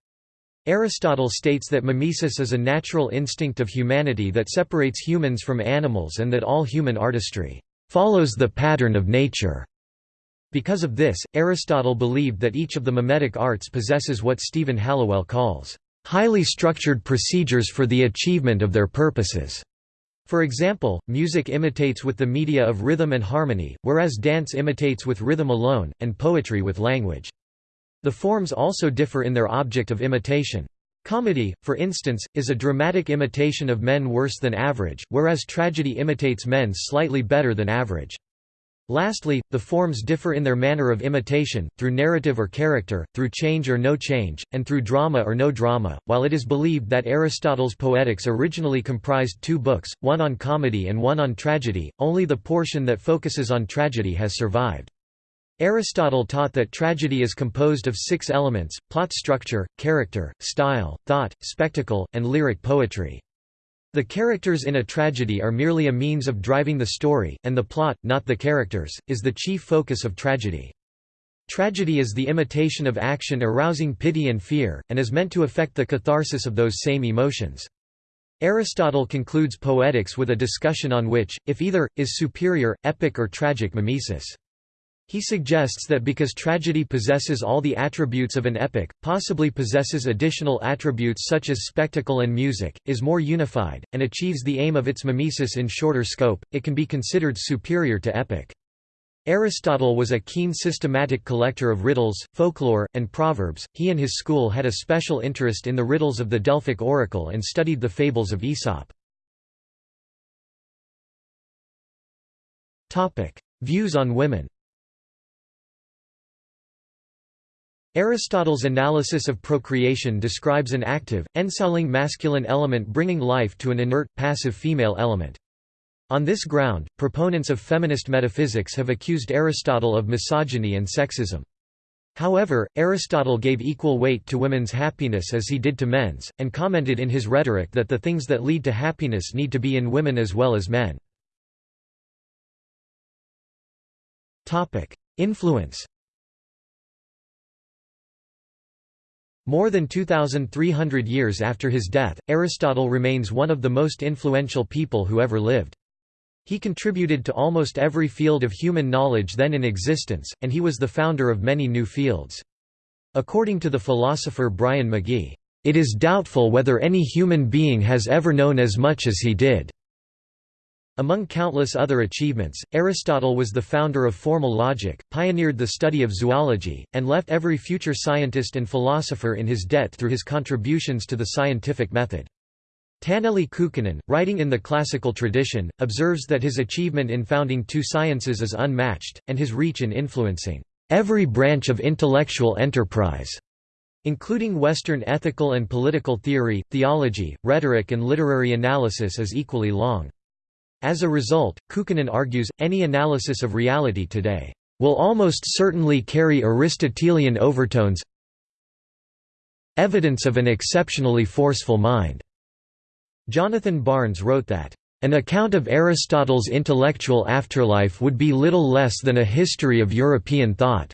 Aristotle states that mimesis is a natural instinct of humanity that separates humans from animals and that all human artistry follows the pattern of nature. Because of this, Aristotle believed that each of the mimetic arts possesses what Stephen Halliwell calls highly structured procedures for the achievement of their purposes. For example, music imitates with the media of rhythm and harmony, whereas dance imitates with rhythm alone, and poetry with language. The forms also differ in their object of imitation. Comedy, for instance, is a dramatic imitation of men worse than average, whereas tragedy imitates men slightly better than average. Lastly, the forms differ in their manner of imitation, through narrative or character, through change or no change, and through drama or no drama. While it is believed that Aristotle's Poetics originally comprised two books, one on comedy and one on tragedy, only the portion that focuses on tragedy has survived. Aristotle taught that tragedy is composed of six elements, plot structure, character, style, thought, spectacle, and lyric poetry. The characters in a tragedy are merely a means of driving the story, and the plot, not the characters, is the chief focus of tragedy. Tragedy is the imitation of action arousing pity and fear, and is meant to affect the catharsis of those same emotions. Aristotle concludes Poetics with a discussion on which, if either, is superior, epic or tragic mimesis. He suggests that because tragedy possesses all the attributes of an epic, possibly possesses additional attributes such as spectacle and music, is more unified, and achieves the aim of its mimesis in shorter scope, it can be considered superior to epic. Aristotle was a keen systematic collector of riddles, folklore, and proverbs. He and his school had a special interest in the riddles of the Delphic oracle and studied the fables of Aesop. Views on women. Aristotle's analysis of procreation describes an active, ensouling masculine element bringing life to an inert, passive female element. On this ground, proponents of feminist metaphysics have accused Aristotle of misogyny and sexism. However, Aristotle gave equal weight to women's happiness as he did to men's, and commented in his rhetoric that the things that lead to happiness need to be in women as well as men. Influence More than 2,300 years after his death, Aristotle remains one of the most influential people who ever lived. He contributed to almost every field of human knowledge then in existence, and he was the founder of many new fields. According to the philosopher Bryan Magee, "...it is doubtful whether any human being has ever known as much as he did." Among countless other achievements, Aristotle was the founder of formal logic, pioneered the study of zoology, and left every future scientist and philosopher in his debt through his contributions to the scientific method. Taneli Kukkonen, writing in the classical tradition, observes that his achievement in founding two sciences is unmatched, and his reach in influencing every branch of intellectual enterprise, including Western ethical and political theory, theology, rhetoric and literary analysis is equally long. As a result, Kukkonen argues, any analysis of reality today will almost certainly carry Aristotelian overtones evidence of an exceptionally forceful mind. Jonathan Barnes wrote that, "...an account of Aristotle's intellectual afterlife would be little less than a history of European thought."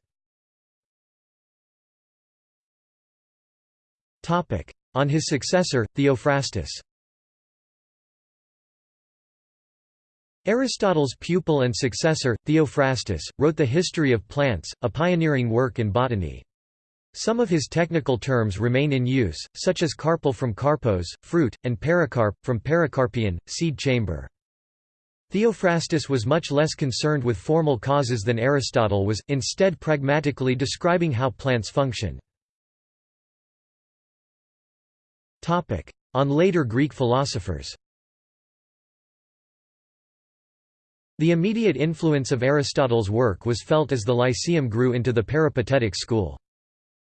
On his successor, Theophrastus Aristotle's pupil and successor, Theophrastus, wrote The History of Plants, a pioneering work in botany. Some of his technical terms remain in use, such as carpel from carpos, fruit, and pericarp, from pericarpion, seed chamber. Theophrastus was much less concerned with formal causes than Aristotle was, instead pragmatically describing how plants function. On later Greek philosophers The immediate influence of Aristotle's work was felt as the Lyceum grew into the Peripatetic school.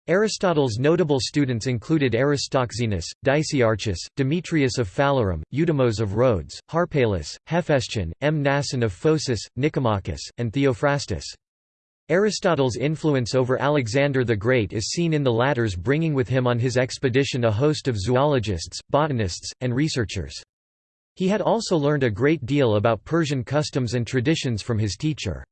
Aristotle's notable students included Aristoxenus, Dicaearchus, Demetrius of Phalerum, Eudemos of Rhodes, Harpalus, Hephaestion, M. Mnason of Phocis, Nicomachus, and Theophrastus. Aristotle's influence over Alexander the Great is seen in the latter's bringing with him on his expedition a host of zoologists, botanists, and researchers. He had also learned a great deal about Persian customs and traditions from his teacher.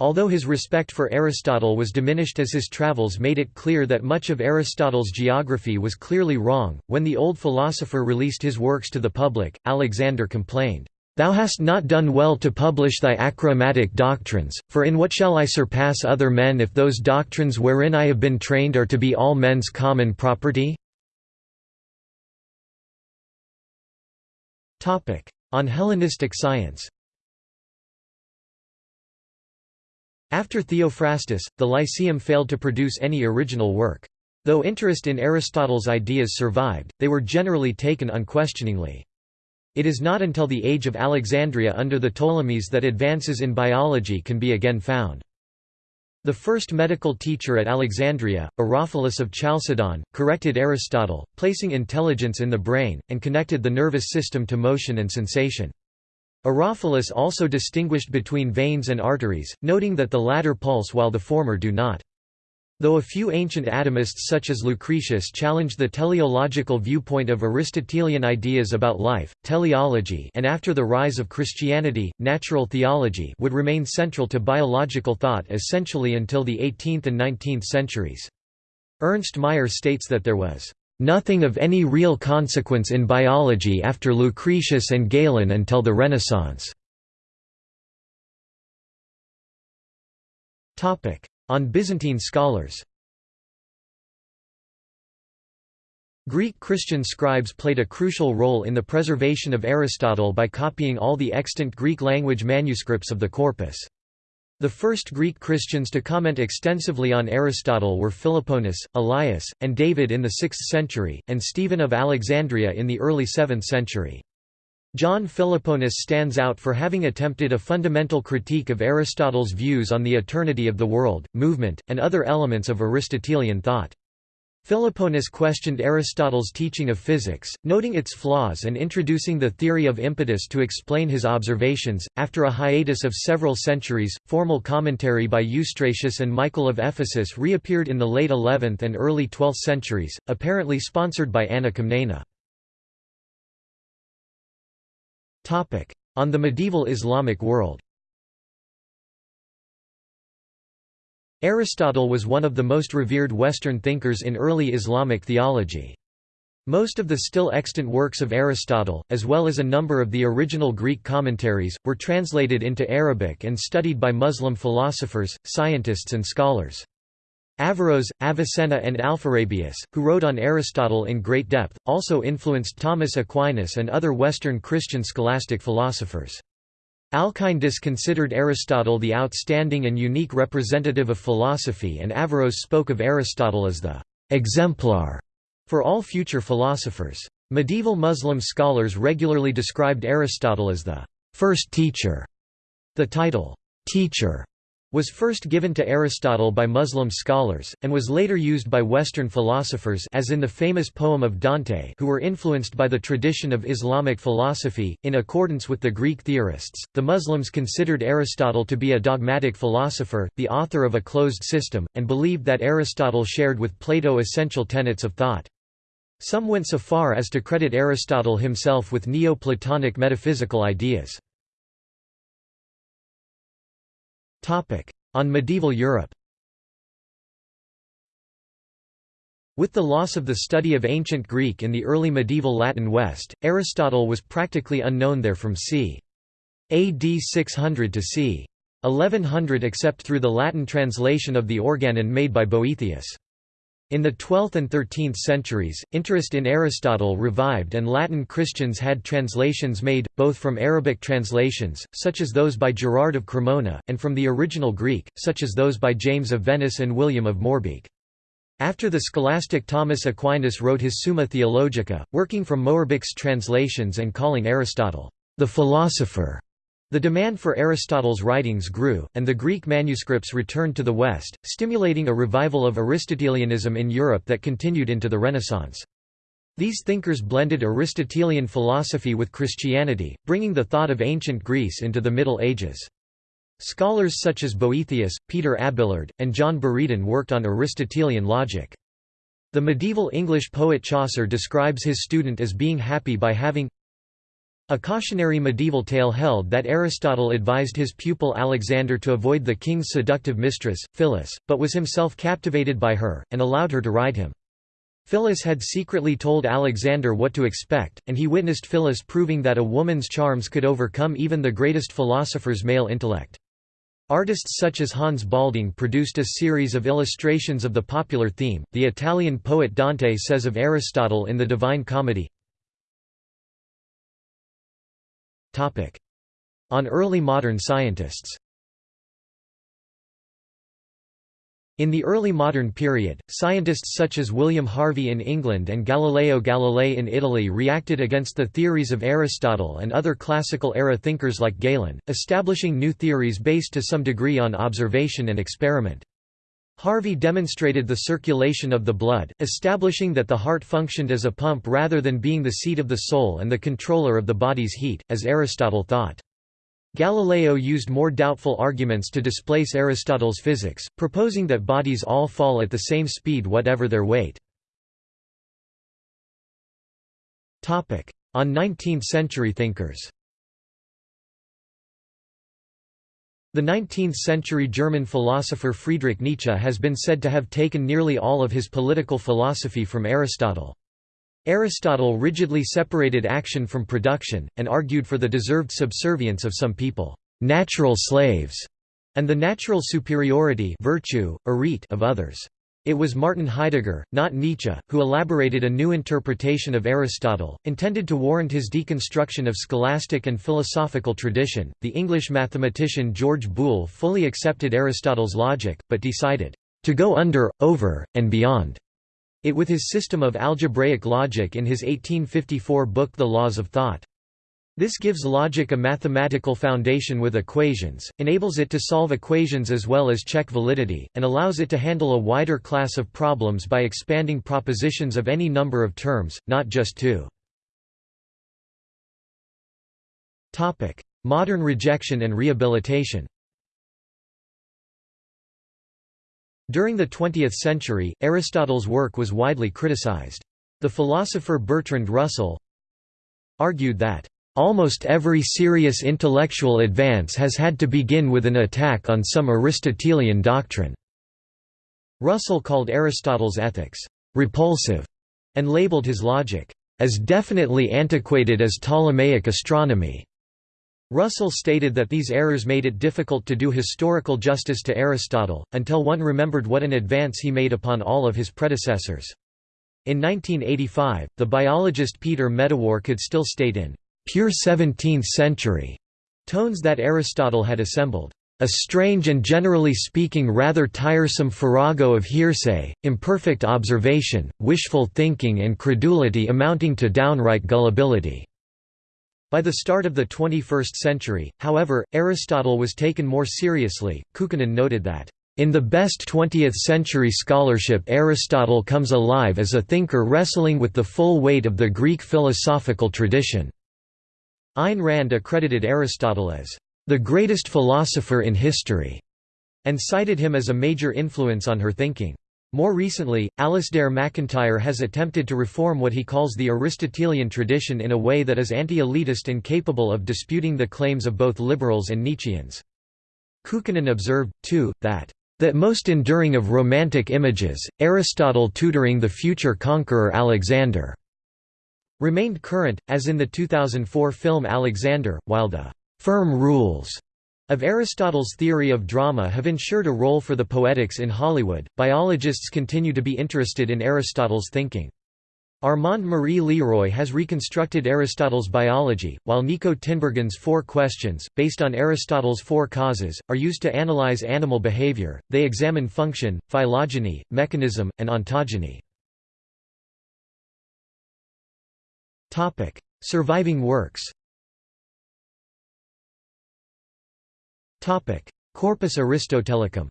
Although his respect for Aristotle was diminished as his travels made it clear that much of Aristotle's geography was clearly wrong, when the old philosopher released his works to the public, Alexander complained, "'Thou hast not done well to publish thy acroamatic doctrines, for in what shall I surpass other men if those doctrines wherein I have been trained are to be all men's common property?' On Hellenistic science After Theophrastus, the Lyceum failed to produce any original work. Though interest in Aristotle's ideas survived, they were generally taken unquestioningly. It is not until the age of Alexandria under the Ptolemies that advances in biology can be again found. The first medical teacher at Alexandria, Herophilus of Chalcedon, corrected Aristotle, placing intelligence in the brain, and connected the nervous system to motion and sensation. Herophilus also distinguished between veins and arteries, noting that the latter pulse while the former do not. Though a few ancient atomists such as Lucretius challenged the teleological viewpoint of Aristotelian ideas about life, teleology and after the rise of Christianity, natural theology would remain central to biological thought essentially until the 18th and 19th centuries. Ernst Mayr states that there was Nothing of any real consequence in biology after Lucretius and Galen until the Renaissance. On Byzantine scholars Greek Christian scribes played a crucial role in the preservation of Aristotle by copying all the extant Greek language manuscripts of the corpus. The first Greek Christians to comment extensively on Aristotle were Philoponus, Elias, and David in the 6th century, and Stephen of Alexandria in the early 7th century. John Philoponus stands out for having attempted a fundamental critique of Aristotle's views on the eternity of the world, movement, and other elements of Aristotelian thought. Philoponus questioned Aristotle's teaching of physics, noting its flaws and introducing the theory of impetus to explain his observations. After a hiatus of several centuries, formal commentary by Eustratius and Michael of Ephesus reappeared in the late 11th and early 12th centuries, apparently sponsored by Anna Komnene. On the medieval Islamic world Aristotle was one of the most revered Western thinkers in early Islamic theology. Most of the still extant works of Aristotle, as well as a number of the original Greek commentaries, were translated into Arabic and studied by Muslim philosophers, scientists and scholars. Averroes, Avicenna and Alpharabius, who wrote on Aristotle in great depth, also influenced Thomas Aquinas and other Western Christian scholastic philosophers. Alkindus considered Aristotle the outstanding and unique representative of philosophy and Averroes spoke of Aristotle as the «exemplar» for all future philosophers. Medieval Muslim scholars regularly described Aristotle as the first teacher. The title, teacher, was first given to Aristotle by Muslim scholars, and was later used by Western philosophers as in the famous poem of Dante who were influenced by the tradition of Islamic philosophy. In accordance with the Greek theorists, the Muslims considered Aristotle to be a dogmatic philosopher, the author of a closed system, and believed that Aristotle shared with Plato essential tenets of thought. Some went so far as to credit Aristotle himself with Neo-Platonic metaphysical ideas. On medieval Europe With the loss of the study of ancient Greek in the early medieval Latin West, Aristotle was practically unknown there from c. AD 600 to c. 1100 except through the Latin translation of the Organon made by Boethius. In the 12th and 13th centuries, interest in Aristotle revived and Latin Christians had translations made, both from Arabic translations, such as those by Gerard of Cremona, and from the original Greek, such as those by James of Venice and William of Moerbeke. After the scholastic Thomas Aquinas wrote his Summa Theologica, working from Moerbeke's translations and calling Aristotle, the philosopher, the demand for Aristotle's writings grew, and the Greek manuscripts returned to the West, stimulating a revival of Aristotelianism in Europe that continued into the Renaissance. These thinkers blended Aristotelian philosophy with Christianity, bringing the thought of ancient Greece into the Middle Ages. Scholars such as Boethius, Peter Abelard, and John Buridan worked on Aristotelian logic. The medieval English poet Chaucer describes his student as being happy by having a cautionary medieval tale held that Aristotle advised his pupil Alexander to avoid the king's seductive mistress, Phyllis, but was himself captivated by her, and allowed her to ride him. Phyllis had secretly told Alexander what to expect, and he witnessed Phyllis proving that a woman's charms could overcome even the greatest philosopher's male intellect. Artists such as Hans Baldung produced a series of illustrations of the popular theme. The Italian poet Dante says of Aristotle in the Divine Comedy On early modern scientists In the early modern period, scientists such as William Harvey in England and Galileo Galilei in Italy reacted against the theories of Aristotle and other classical-era thinkers like Galen, establishing new theories based to some degree on observation and experiment. Harvey demonstrated the circulation of the blood, establishing that the heart functioned as a pump rather than being the seat of the soul and the controller of the body's heat, as Aristotle thought. Galileo used more doubtful arguments to displace Aristotle's physics, proposing that bodies all fall at the same speed whatever their weight. On 19th-century thinkers The 19th-century German philosopher Friedrich Nietzsche has been said to have taken nearly all of his political philosophy from Aristotle. Aristotle rigidly separated action from production, and argued for the deserved subservience of some people natural slaves", and the natural superiority virtue, of others. It was Martin Heidegger, not Nietzsche, who elaborated a new interpretation of Aristotle, intended to warrant his deconstruction of scholastic and philosophical tradition. The English mathematician George Boole fully accepted Aristotle's logic, but decided to go under, over, and beyond it with his system of algebraic logic in his 1854 book The Laws of Thought. This gives logic a mathematical foundation with equations, enables it to solve equations as well as check validity, and allows it to handle a wider class of problems by expanding propositions of any number of terms, not just two. Modern rejection and rehabilitation During the 20th century, Aristotle's work was widely criticized. The philosopher Bertrand Russell argued that Almost every serious intellectual advance has had to begin with an attack on some Aristotelian doctrine. Russell called Aristotle's ethics repulsive and labeled his logic, as definitely antiquated as Ptolemaic astronomy. Russell stated that these errors made it difficult to do historical justice to Aristotle, until one remembered what an advance he made upon all of his predecessors. In 1985, the biologist Peter Medawar could still state in pure 17th-century tones that Aristotle had assembled a strange and generally speaking rather tiresome farrago of hearsay, imperfect observation, wishful thinking and credulity amounting to downright gullibility." By the start of the 21st century, however, Aristotle was taken more seriously. Kukkonen noted that, in the best 20th-century scholarship Aristotle comes alive as a thinker wrestling with the full weight of the Greek philosophical tradition." Ayn Rand accredited Aristotle as, "...the greatest philosopher in history," and cited him as a major influence on her thinking. More recently, Alasdair MacIntyre has attempted to reform what he calls the Aristotelian tradition in a way that is anti-elitist and capable of disputing the claims of both liberals and Nietzscheans. Kukkonen observed, too, that that most enduring of romantic images, Aristotle tutoring the future conqueror Alexander, remained current, as in the 2004 film Alexander, while the firm rules of Aristotle's theory of drama have ensured a role for the poetics in Hollywood. Biologists continue to be interested in Aristotle's thinking. Armand Marie Leroi has reconstructed Aristotle's biology, while Niko Tinbergen's Four Questions, based on Aristotle's Four Causes, are used to analyze animal behavior. They examine function, phylogeny, mechanism, and ontogeny. Topic: Surviving works. Topic: Corpus Aristotelicum.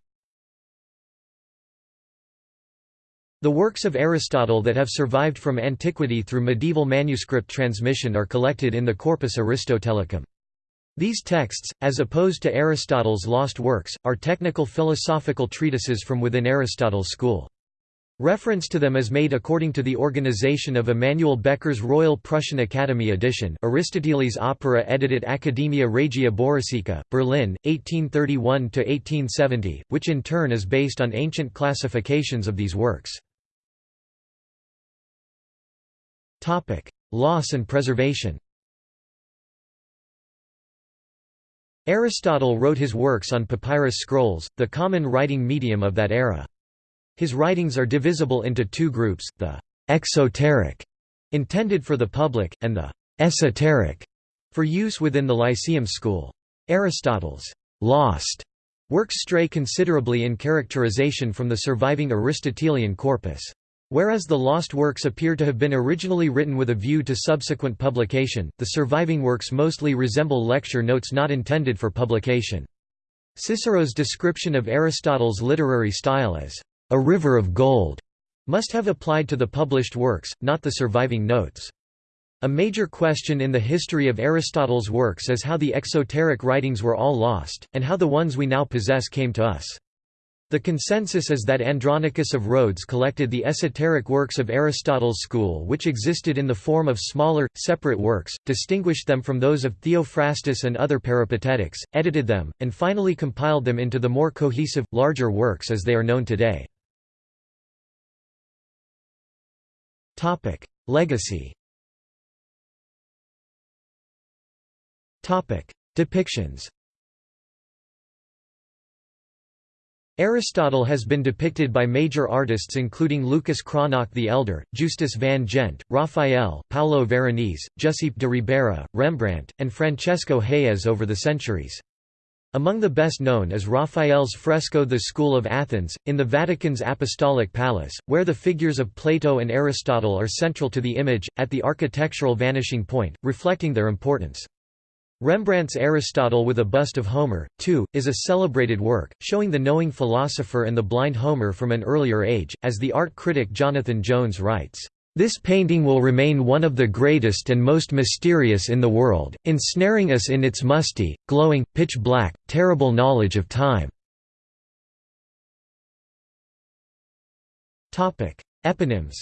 The works of Aristotle that have survived from antiquity through medieval manuscript transmission are collected in the Corpus Aristotelicum. These texts, as opposed to Aristotle's lost works, are technical philosophical treatises from within Aristotle's school. Reference to them is made according to the organization of Immanuel Bekker's Royal Prussian Academy edition Aristoteles Opera edited Academia Regia Borussica, Berlin, 1831–1870, which in turn is based on ancient classifications of these works. Loss and preservation Aristotle wrote his works on papyrus scrolls, the common writing medium of that era. His writings are divisible into two groups, the «exoteric» intended for the public, and the «esoteric» for use within the Lyceum school. Aristotle's «lost» works stray considerably in characterization from the surviving Aristotelian corpus. Whereas the lost works appear to have been originally written with a view to subsequent publication, the surviving works mostly resemble lecture notes not intended for publication. Cicero's description of Aristotle's literary style as a river of gold must have applied to the published works, not the surviving notes. A major question in the history of Aristotle's works is how the exoteric writings were all lost, and how the ones we now possess came to us. The consensus is that Andronicus of Rhodes collected the esoteric works of Aristotle's school which existed in the form of smaller, separate works, distinguished them from those of Theophrastus and other peripatetics, edited them, and finally compiled them into the more cohesive, larger works as they are known today. Legacy. Depictions. Aristotle has been depicted by major artists including Lucas Cranach the Elder, Justus van Gent, Raphael, Paolo Veronese, Giuseppe de Ribera, Rembrandt, and Francesco Hayez over the centuries. Among the best known is Raphael's fresco The School of Athens, in the Vatican's Apostolic Palace, where the figures of Plato and Aristotle are central to the image, at the architectural vanishing point, reflecting their importance. Rembrandt's Aristotle with a bust of Homer, too, is a celebrated work, showing the knowing philosopher and the blind Homer from an earlier age, as the art critic Jonathan Jones writes. This painting will remain one of the greatest and most mysterious in the world, ensnaring us in its musty, glowing, pitch-black, terrible knowledge of time. Eponyms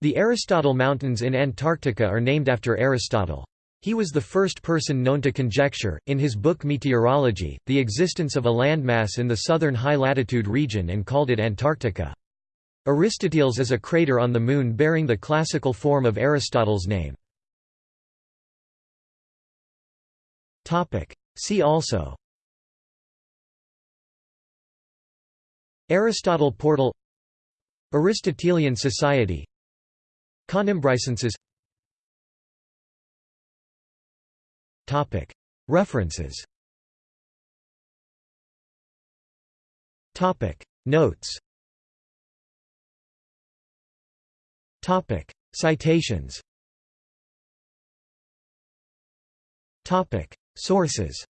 The Aristotle Mountains in Antarctica are named after Aristotle. He was the first person known to conjecture, in his book Meteorology, the existence of a landmass in the southern high-latitude region and called it Antarctica. Aristoteles is a crater on the Moon bearing the classical form of Aristotle's name. See also. Aristotle portal. Aristotelian society. Conimbricenses References. Notes Topic: Citations. Topic: Sources.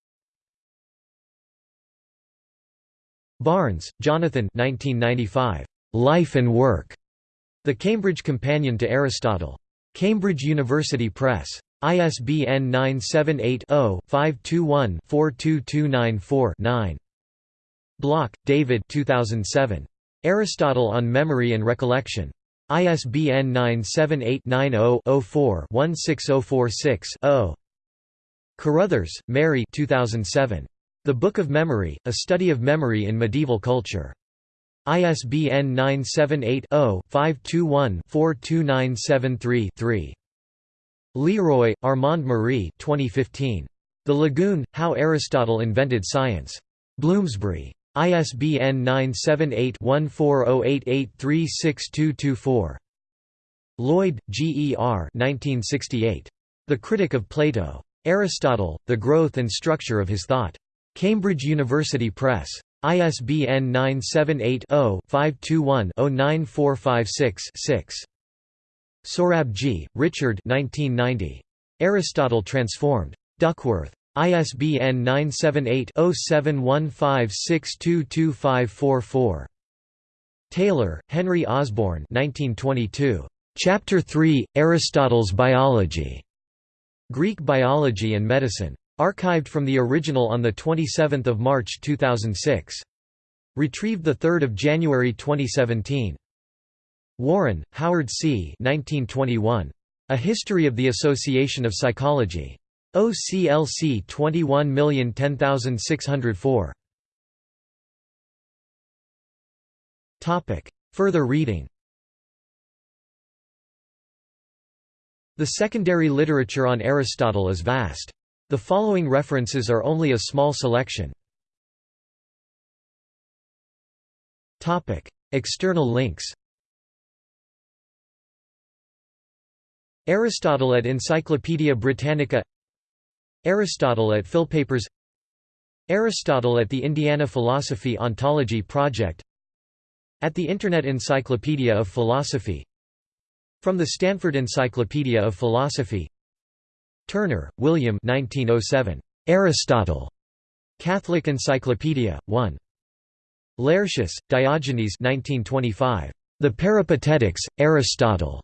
Barnes, Jonathan 1995. Life and Work. The Cambridge Companion to Aristotle. Cambridge University Press. ISBN 978-0-521-42294-9. Bloch, David 2007. Aristotle on Memory and Recollection. ISBN 978-90-04-16046-0. Carruthers, Mary 2007. The Book of Memory, A Study of Memory in Medieval Culture. ISBN 978-0-521-42973-3. Leroi, Armand Marie 2015. The Lagoon, How Aristotle Invented Science. Bloomsbury. ISBN 978-1408836224. Lloyd, G. E. R. 1968. The Critic of Plato. Aristotle, The Growth and Structure of His Thought. Cambridge University Press. ISBN 978-0-521-09456-6. Sorabji, Richard 1990. Aristotle Transformed. Duckworth. ISBN 978-0715622544. Taylor, Henry Osborn 1922. Chapter 3, Aristotle's Biology. Greek Biology and Medicine. Archived from the original on 27 March 2006. Retrieved 3 January 2017. Warren, Howard C. 1921. A History of the Association of Psychology. OCLC 21010604. Topic. Further reading The secondary literature on Aristotle is vast. The following references are only a small selection. Topic. External links Aristotle at Encyclopædia Britannica Aristotle at Philpapers Aristotle at the Indiana Philosophy Ontology Project At the Internet Encyclopedia of Philosophy From the Stanford Encyclopedia of Philosophy Turner, William 1907. Aristotle. Catholic Encyclopedia, 1. Laertius, Diogenes 1925. The Peripatetics, Aristotle.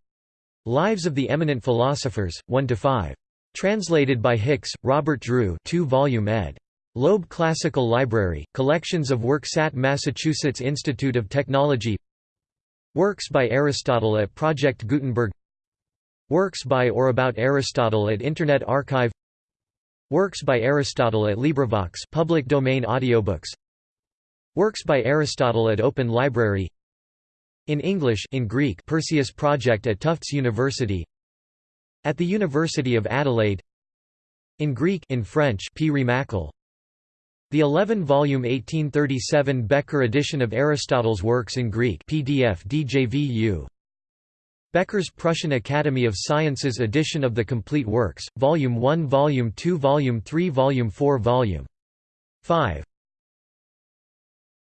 Lives of the Eminent Philosophers, 1–5. Translated by Hicks, Robert Drew 2-volume ed. Loeb Classical Library, collections of works at Massachusetts Institute of Technology. Works by Aristotle at Project Gutenberg. Works by or about Aristotle at Internet Archive. Works by Aristotle at LibriVox public domain audiobooks. Works by Aristotle at Open Library. In English in Greek Perseus Project at Tufts University at the University of Adelaide In Greek in French P. Remacle The 11-volume 1837 Bekker edition of Aristotle's works in Greek PDF DJVU Bekker's Prussian Academy of Sciences edition of the complete works, Volume 1 Volume 2 Volume 3 Volume 4 Volume 5